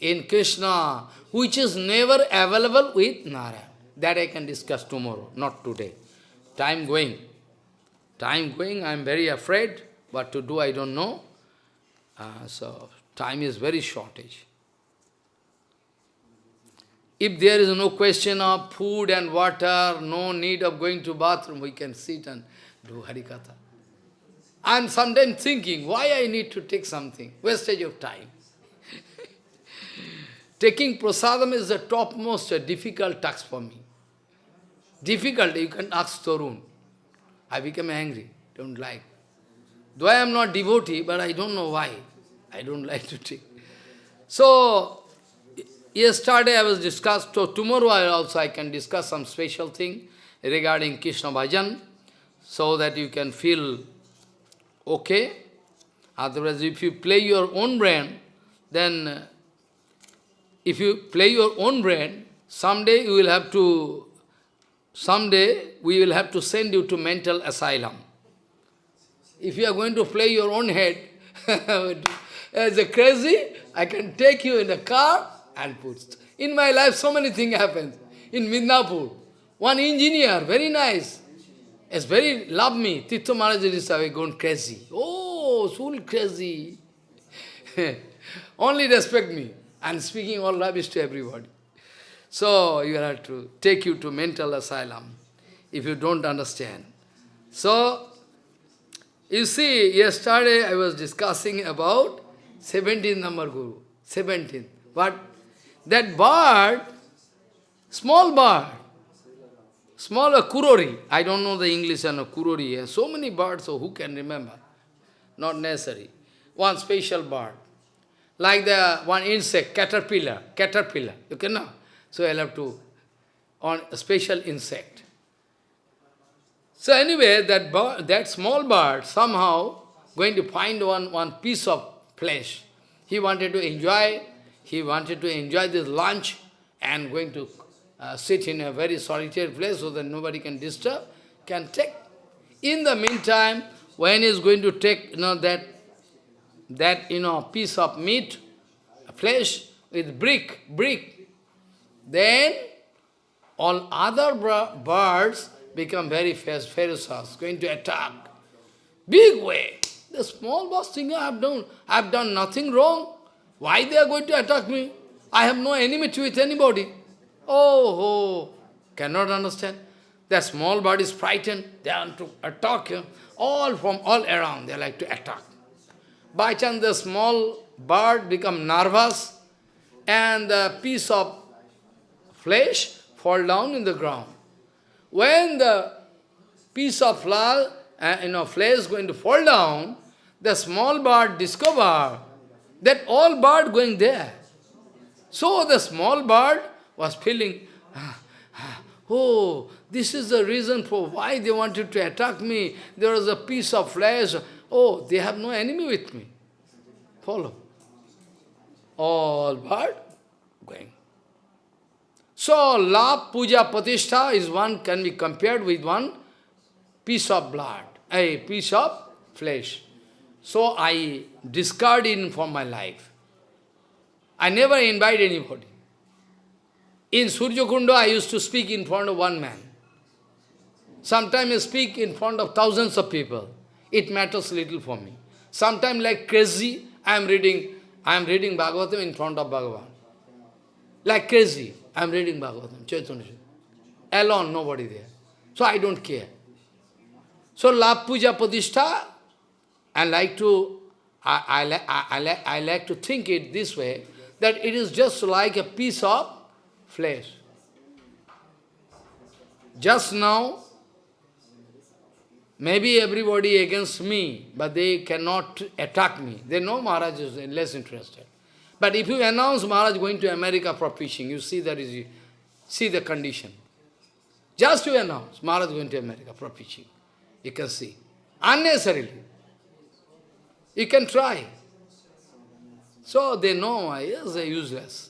Speaker 1: in Krishna, which is never available with Nara. That I can discuss tomorrow, not today. Time going. Time going, I am very afraid. What to do, I don't know. Uh, so, time is very shortage. If there is no question of food and water, no need of going to bathroom, we can sit and do Harikatha. I am sometimes thinking, why I need to take something? Wastage of time. Taking prasadam is the topmost difficult task for me. Difficult, you can ask Torun. I become angry, don't like. Though I am not devotee, but I don't know why. I don't (laughs) like to take. So, yesterday I was discussed, so tomorrow also I can discuss some special thing regarding Krishna Bhajan, so that you can feel okay. Otherwise, if you play your own brain, then if you play your own brain, someday you will have to, someday we will have to send you to mental asylum. If you are going to play your own head, (laughs) as a crazy, I can take you in a car and put. In my life, so many things happened. In Midnapur, one engineer, very nice, is very, love me. Tito Maharaj is going crazy. Oh, so crazy. (laughs) Only respect me. And speaking all rubbish to everybody. So you have to take you to mental asylum if you don't understand. So you see, yesterday I was discussing about 17 number guru. 17. But that bird, small bird, smaller kurori. I don't know the English and a kurori. So many birds, so who can remember? Not necessary. One special bird. Like the one insect, caterpillar, caterpillar, you cannot. So I'll have to, on a special insect. So anyway, that, bird, that small bird somehow going to find one, one piece of flesh. He wanted to enjoy, he wanted to enjoy this lunch and going to uh, sit in a very solitary place so that nobody can disturb, can take. In the meantime, when he's going to take you know, that that, you know, piece of meat, flesh with brick, brick. Then all other birds become very ferocious, going to attack. Big way. The small boss thinking, I have done, I have done nothing wrong. Why they are going to attack me? I have no enmity with anybody. Oh, oh, cannot understand. The small bird is frightened. They want to attack him. All from all around, they like to attack. By chance the small bird become nervous and the piece of flesh fall down in the ground. When the piece of flesh, uh, you know, flesh is going to fall down, the small bird discover that all bird going there. So the small bird was feeling, (sighs) oh, this is the reason for why they wanted to attack me. There was a piece of flesh, Oh, they have no enemy with me. Follow. All bird going. So, love, puja, patishta is one, can be compared with one piece of blood, a piece of flesh. So, I discard it from my life. I never invite anybody. In Surjakunda, I used to speak in front of one man. Sometimes I speak in front of thousands of people it matters little for me. Sometimes like crazy, I am reading, I am reading Bhagavatam in front of Bhagavan. Like crazy, I am reading Bhagavatam, Chaitanya. Alone, nobody there. So I don't care. So La Puja Padishta, I like to I, I, I, I, I like to think it this way, that it is just like a piece of flesh. Just now, Maybe everybody against me, but they cannot attack me. They know Maharaj is less interested. But if you announce Maharaj going to America for preaching, you see that is, see the condition. Just you announce Maharaj going to America for preaching. You can see. Unnecessarily. You can try. So they know, yes, they're useless.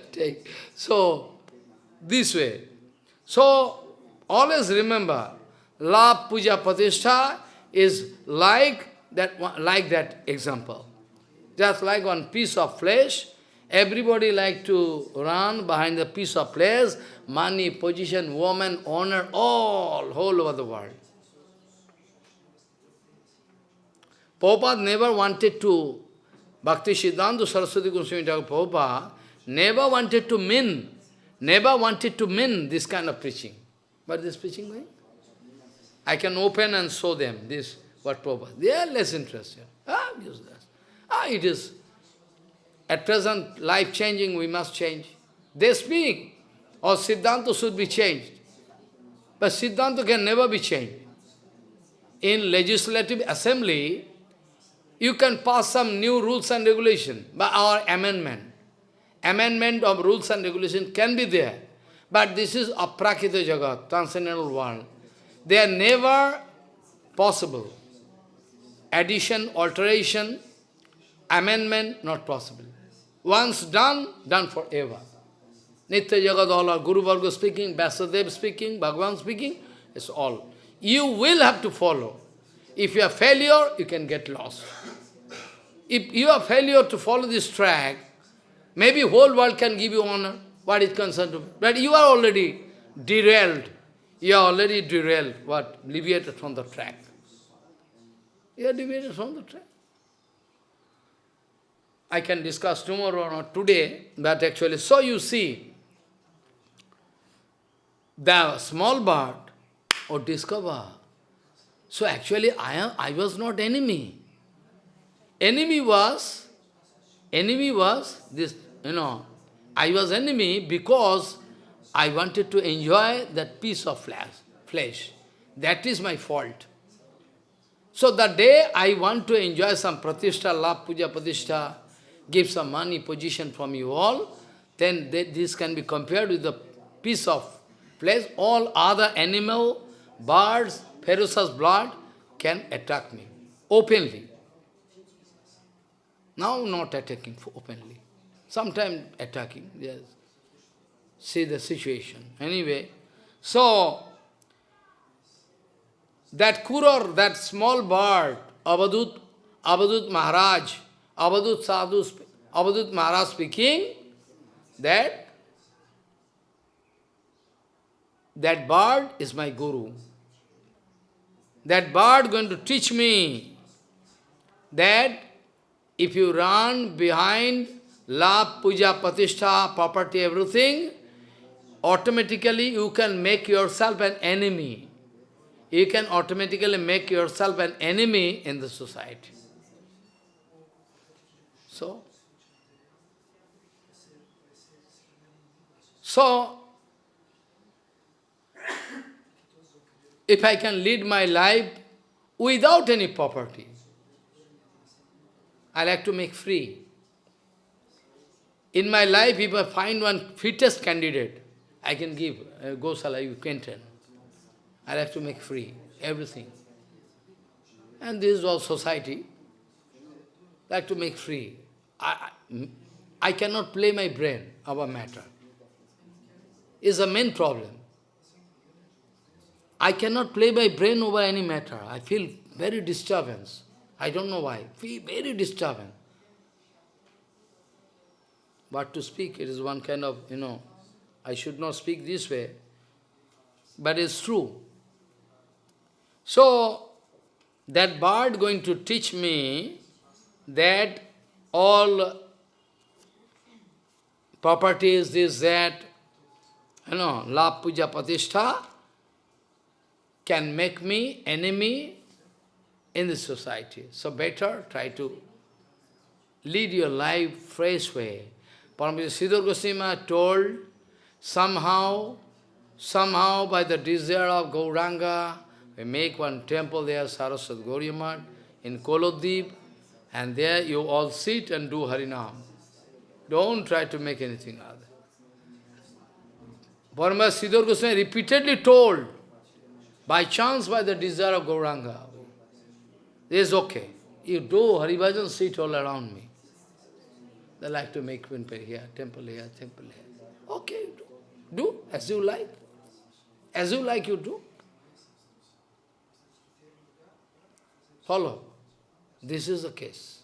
Speaker 1: (laughs) so, this way. So, always remember, La puja pratishtha is like that, like that example. Just like one piece of flesh, everybody like to run behind the piece of flesh, money, position, woman, honor, all, whole over the world. Prabhupada never wanted to, Bhakti Siddhanta Saraswati Goswami Prabhupada never wanted to min, never wanted to min this kind of preaching. But this preaching going? I can open and show them this, what Prabhupada. They are less interested. Ah, useless. Ah, it is. At present, life changing, we must change. They speak, or Siddhanta should be changed. But Siddhanta can never be changed. In legislative assembly, you can pass some new rules and regulation, by our amendment. Amendment of rules and regulation can be there. But this is aprakita jagat, transcendental world they are never possible. Addition, alteration, amendment, not possible. Once done, done forever. Nitya our Guru Varga speaking, Vasudev speaking, Bhagavan speaking, it's all. You will have to follow. If you are failure, you can get lost. If you are failure to follow this track, maybe whole world can give you honor, what is concerned to But you are already derailed. You are already derailed, what? Liberated from the track. You are deviated from the track. I can discuss tomorrow or not today, but actually, so you see, the small bird or oh, discover. So actually, I, am, I was not enemy. Enemy was, enemy was this, you know, I was enemy because I wanted to enjoy that piece of flesh. That is my fault. So the day I want to enjoy some pratishtha, lab puja pratishtha, give some money, position from you all, then they, this can be compared with the piece of flesh. All other animal, birds, ferocious blood can attack me openly. Now not attacking openly. Sometimes attacking, yes see the situation. Anyway, so that kuror, that small bird, Avadhut, Avadhut Maharaj, Avadhut Sadhu, Avadhut Maharaj speaking, that that bird is my guru. That bird going to teach me that if you run behind love, puja, patishta, property, everything, automatically you can make yourself an enemy. You can automatically make yourself an enemy in the society. So, so if I can lead my life without any property, I like to make free. In my life, if I find one fittest candidate, I can give, uh, Gosala, you can turn. I have to make free, everything. And this is all society. I have to make free. I, I, cannot play my brain about matter. Is the main problem. I cannot play my brain over any matter. I feel very disturbance. I don't know why. Feel very disturbance. But to speak, it is one kind of, you know, I should not speak this way, but it's true. So, that bird going to teach me that all properties, this, that, you know, La Puja Patishtha can make me enemy in the society. So better try to lead your life fresh way. Paramita Siddhar Goswami told Somehow, somehow by the desire of Gauranga, we make one temple there, Saraswat Gaudiya Math, in Kolodip, and there you all sit and do Harinam. Don't try to make anything other. Parma Siddhar Goswami repeatedly told, by chance, by the desire of Gauranga, is okay. You do Haribhajan, sit all around me. They like to make temple here, temple here, temple here. Okay, do. Do as you like. As you like, you do. Follow. This is the case.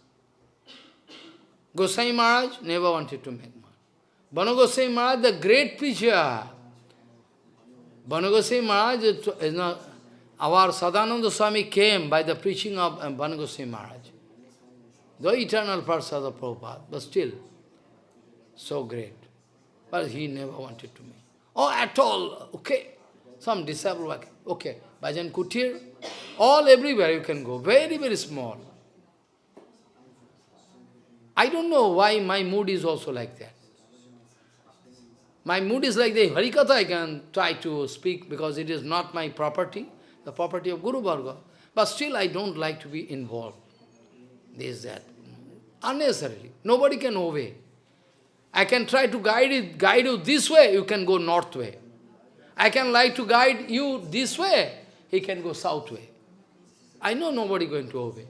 Speaker 1: Gosai Maharaj never wanted to make money. Banu Gosai Maharaj, the great preacher. Banu Gosai Maharaj is not, our Sadananda Swami came by the preaching of uh, Banu Gosai Maharaj. The eternal Prasad of Prabhupada, but still, so great. But he never wanted to me. Oh, at all, okay. Some disabled, work. okay. Bhajan Kutir, all everywhere you can go, very, very small. I don't know why my mood is also like that. My mood is like the Harikatha, I can try to speak because it is not my property, the property of Guru Varga. But still I don't like to be involved. This, that. Unnecessarily. Nobody can obey. I can try to guide, it, guide you this way, you can go north way. I can like to guide you this way, he can go south way. I know nobody going to obey.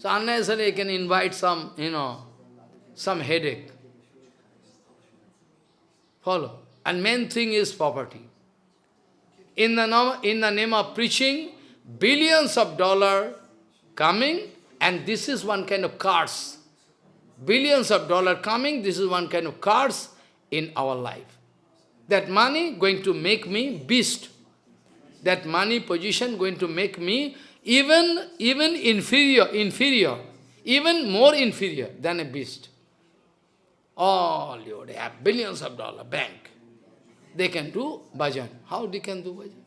Speaker 1: So unnecessarily I can invite some, you know, some headache. Follow. And main thing is poverty. In the, in the name of preaching, billions of dollar coming, and this is one kind of curse billions of dollars coming, this is one kind of curse in our life. That money going to make me beast. That money position going to make me even, even inferior, inferior, even more inferior than a beast. All you they have billions of dollar bank. They can do bhajan. How they can do bhajan?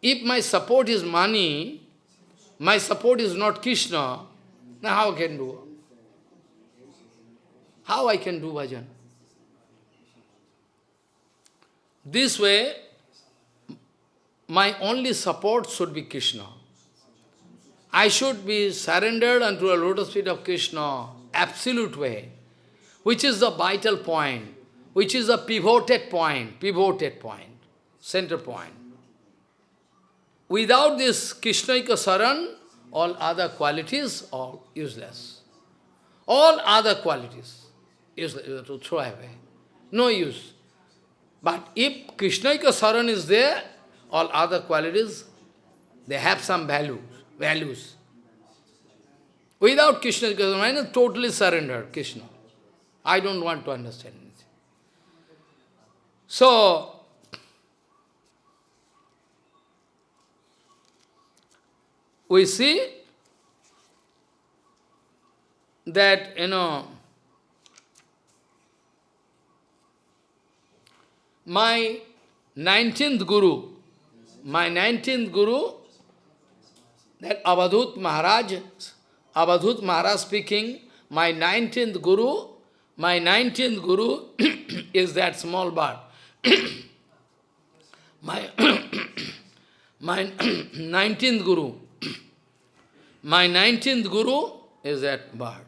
Speaker 1: If my support is money, my support is not Krishna, now how can do? How I can do bhajan? This way, my only support should be Krishna. I should be surrendered unto a lotus feet of Krishna, absolute way, which is the vital point, which is the pivoted point, pivoted point, center point. Without this Krishnaika saran, all other qualities are useless. All other qualities. Is to throw away. No use. But if Krishnaika Saran is there, all other qualities, they have some values. values. Without Krishna, Krishna is totally surrendered, Krishna. I don't want to understand anything. So, we see that, you know, my 19th Guru, my 19th Guru, that Avadhut Maharaj, Avadhut Maharaj speaking, my 19th Guru, my 19th (coughs) (coughs) (coughs) Guru is that small bird. my, my 19th Guru, my 19th Guru is that bird.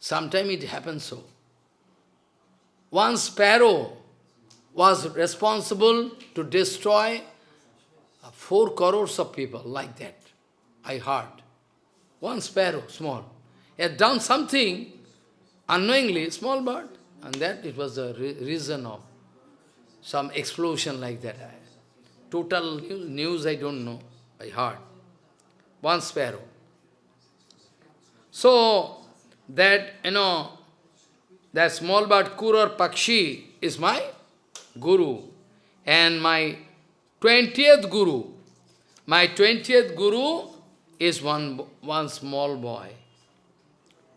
Speaker 1: Sometimes it happens so. One sparrow was responsible to destroy uh, four crores of people like that. I heard. One sparrow, small. He had done something unknowingly, small bird, and that it was the re reason of some explosion like that. Total news, I don't know, I heard. One sparrow. So, that, you know, that small bird, kuror pakshi, is my Guru, and my 20th Guru. My 20th Guru is one, one small boy.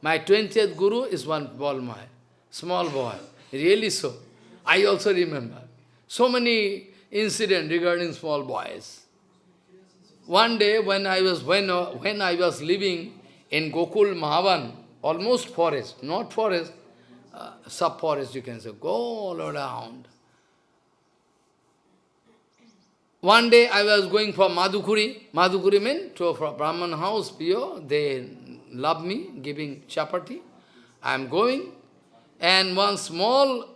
Speaker 1: My 20th Guru is one small boy. Small boy. Really so. I also remember. So many incidents regarding small boys. One day when I was when, when I was living in Gokul Mahavan, almost forest, not forest, uh, sub-forest you can say, go all around. One day I was going for Madhukuri. Madhukuri means to a Brahman house, Pio. They love me, giving chapati. I am going. And one small,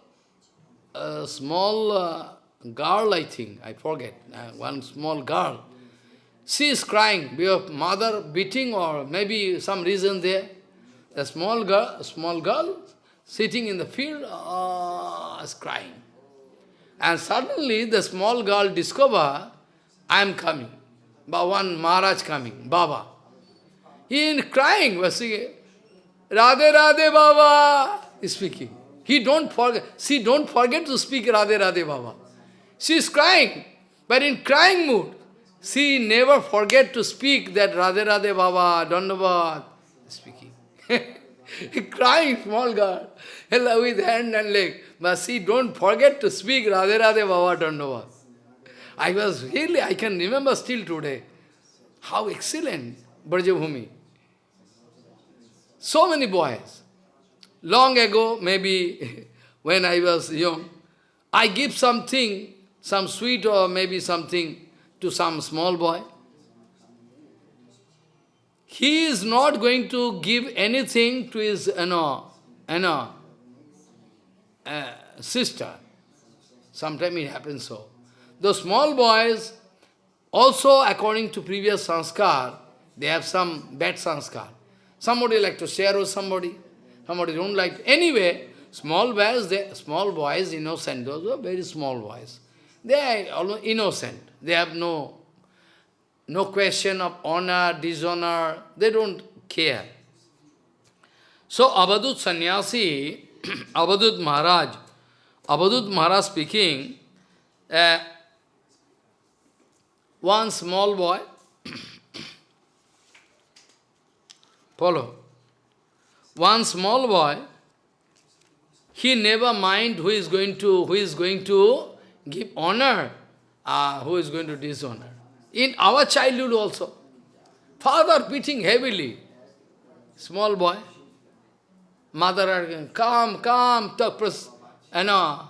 Speaker 1: uh, small uh, girl, I think, I forget, uh, one small girl, she is crying Your mother beating or maybe some reason there. A small girl, small girl sitting in the field uh, is crying. And suddenly the small girl discover, I am coming. Bhavan Maharaj coming, Baba. He is crying, Was he? Radhe Radhe Baba is speaking. He don't forget, she don't forget to speak Radhe Radhe Baba. She is crying, but in crying mood. She never forget to speak that Radhe Radhe Baba, Dandavad, speaking. (laughs) crying, small girl with hand and leg. But see, don't forget to speak Radhe Radhe Baba Dandava. I was really, I can remember still today. How excellent Brajabhumi. So many boys. Long ago, maybe (laughs) when I was young, I give something, some sweet or maybe something to some small boy. He is not going to give anything to his, you know, you know, uh, sister. Sometimes it happens so. The small boys, also according to previous sanskar, they have some bad sanskar. Somebody like to share with somebody, somebody don't like. Anyway, small boys, they, small boys, innocent, those are very small boys. They are innocent. They have no, no question of honor, dishonor. They don't care. So, Avadhut Sannyasi, Avadut (clears throat) Maharaj, Avadut Maharaj speaking, uh, one small boy, (clears throat) follow, one small boy, he never mind who is going to, who is going to give honor, uh, who is going to dishonor. In our childhood also, father beating heavily, small boy, Mother arguing, come, come, you uh, know,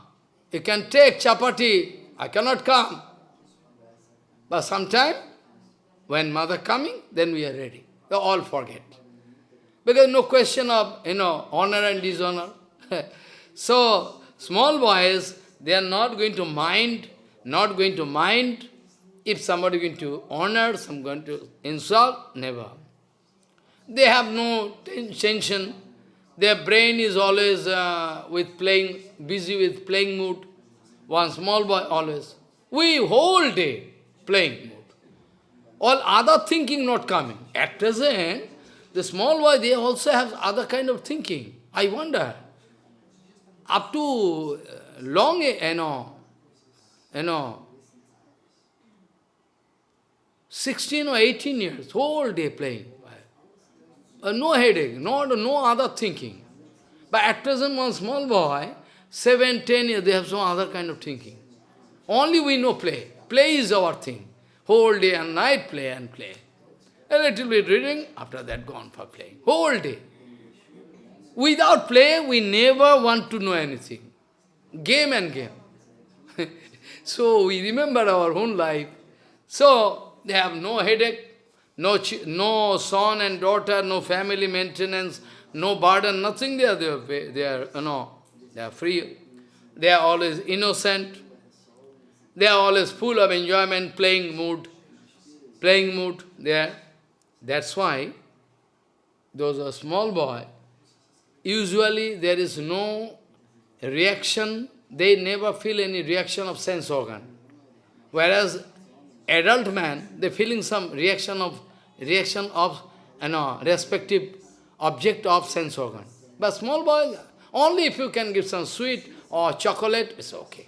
Speaker 1: you can take chapati, I cannot come. But sometime, when mother coming, then we are ready. They all forget. Because no question of, you know, honor and dishonor. (laughs) so, small boys, they are not going to mind, not going to mind if somebody going to honor, some going to insult, never. They have no tension. Their brain is always uh, with playing, busy with playing mood. One small boy always. We whole day playing mood. All other thinking not coming. At present, the small boy, they also have other kind of thinking. I wonder. Up to uh, long, you know, you know, 16 or 18 years, whole day playing uh, no headache, no, no other thinking. But at present, one small boy, seven, ten years, they have some other kind of thinking. Only we know play. Play is our thing. Whole day and night, play and play. A little bit reading, after that gone for playing. Whole day. Without play, we never want to know anything. Game and game. (laughs) so we remember our own life. So they have no headache no, no son and daughter, no family maintenance, no burden, nothing they are, they are, they are you know, they are free. They are always innocent. They are always full of enjoyment, playing mood, playing mood there. That's why those are small boy, usually there is no reaction, they never feel any reaction of sense organ. Whereas adult man, they feeling some reaction of, reaction of, you know, respective object of sense organ. But small boy, only if you can give some sweet or chocolate, it's okay.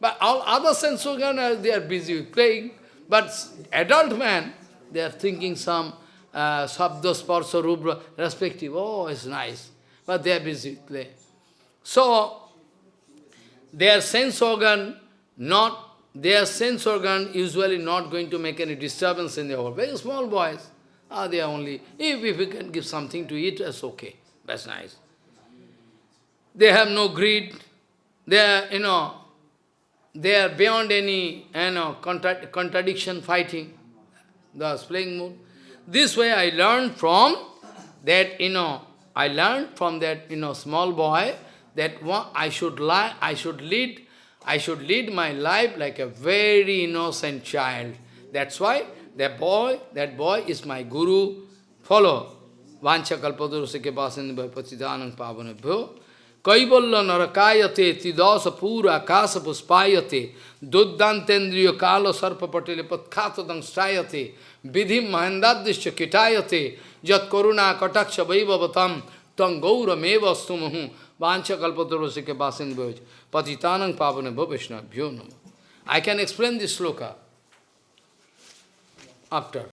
Speaker 1: But all other sense organ, uh, they are busy with playing. But adult man, they are thinking some uh, sabda, sparsa, rupa, respective. Oh, it's nice. But they are busy playing. So, their sense organ not their sense organ usually not going to make any disturbance in their world. Very small boys, ah, they are only, if, if we can give something to eat, that's okay, that's nice. They have no greed, they are, you know, they are beyond any, you know, contra contradiction fighting, thus playing mood. This way I learned from that, you know, I learned from that, you know, small boy that one, I should lie, I should lead I should lead my life like a very innocent child. That's why that boy, that boy is my guru. Follow. Vancha kalpadurusike basindabhai patidanam pavanabhyo. Kaivalya narakayate tidasa pura akasa puspayate. Duddantendriya kala sarpa patile patkhata stayate. Vidhim mahendadishya kitayate. Jat karuna kataksha vaivavatam. Tangaura meva Vancha basin Patitanang bhavishna I can explain this sloka after.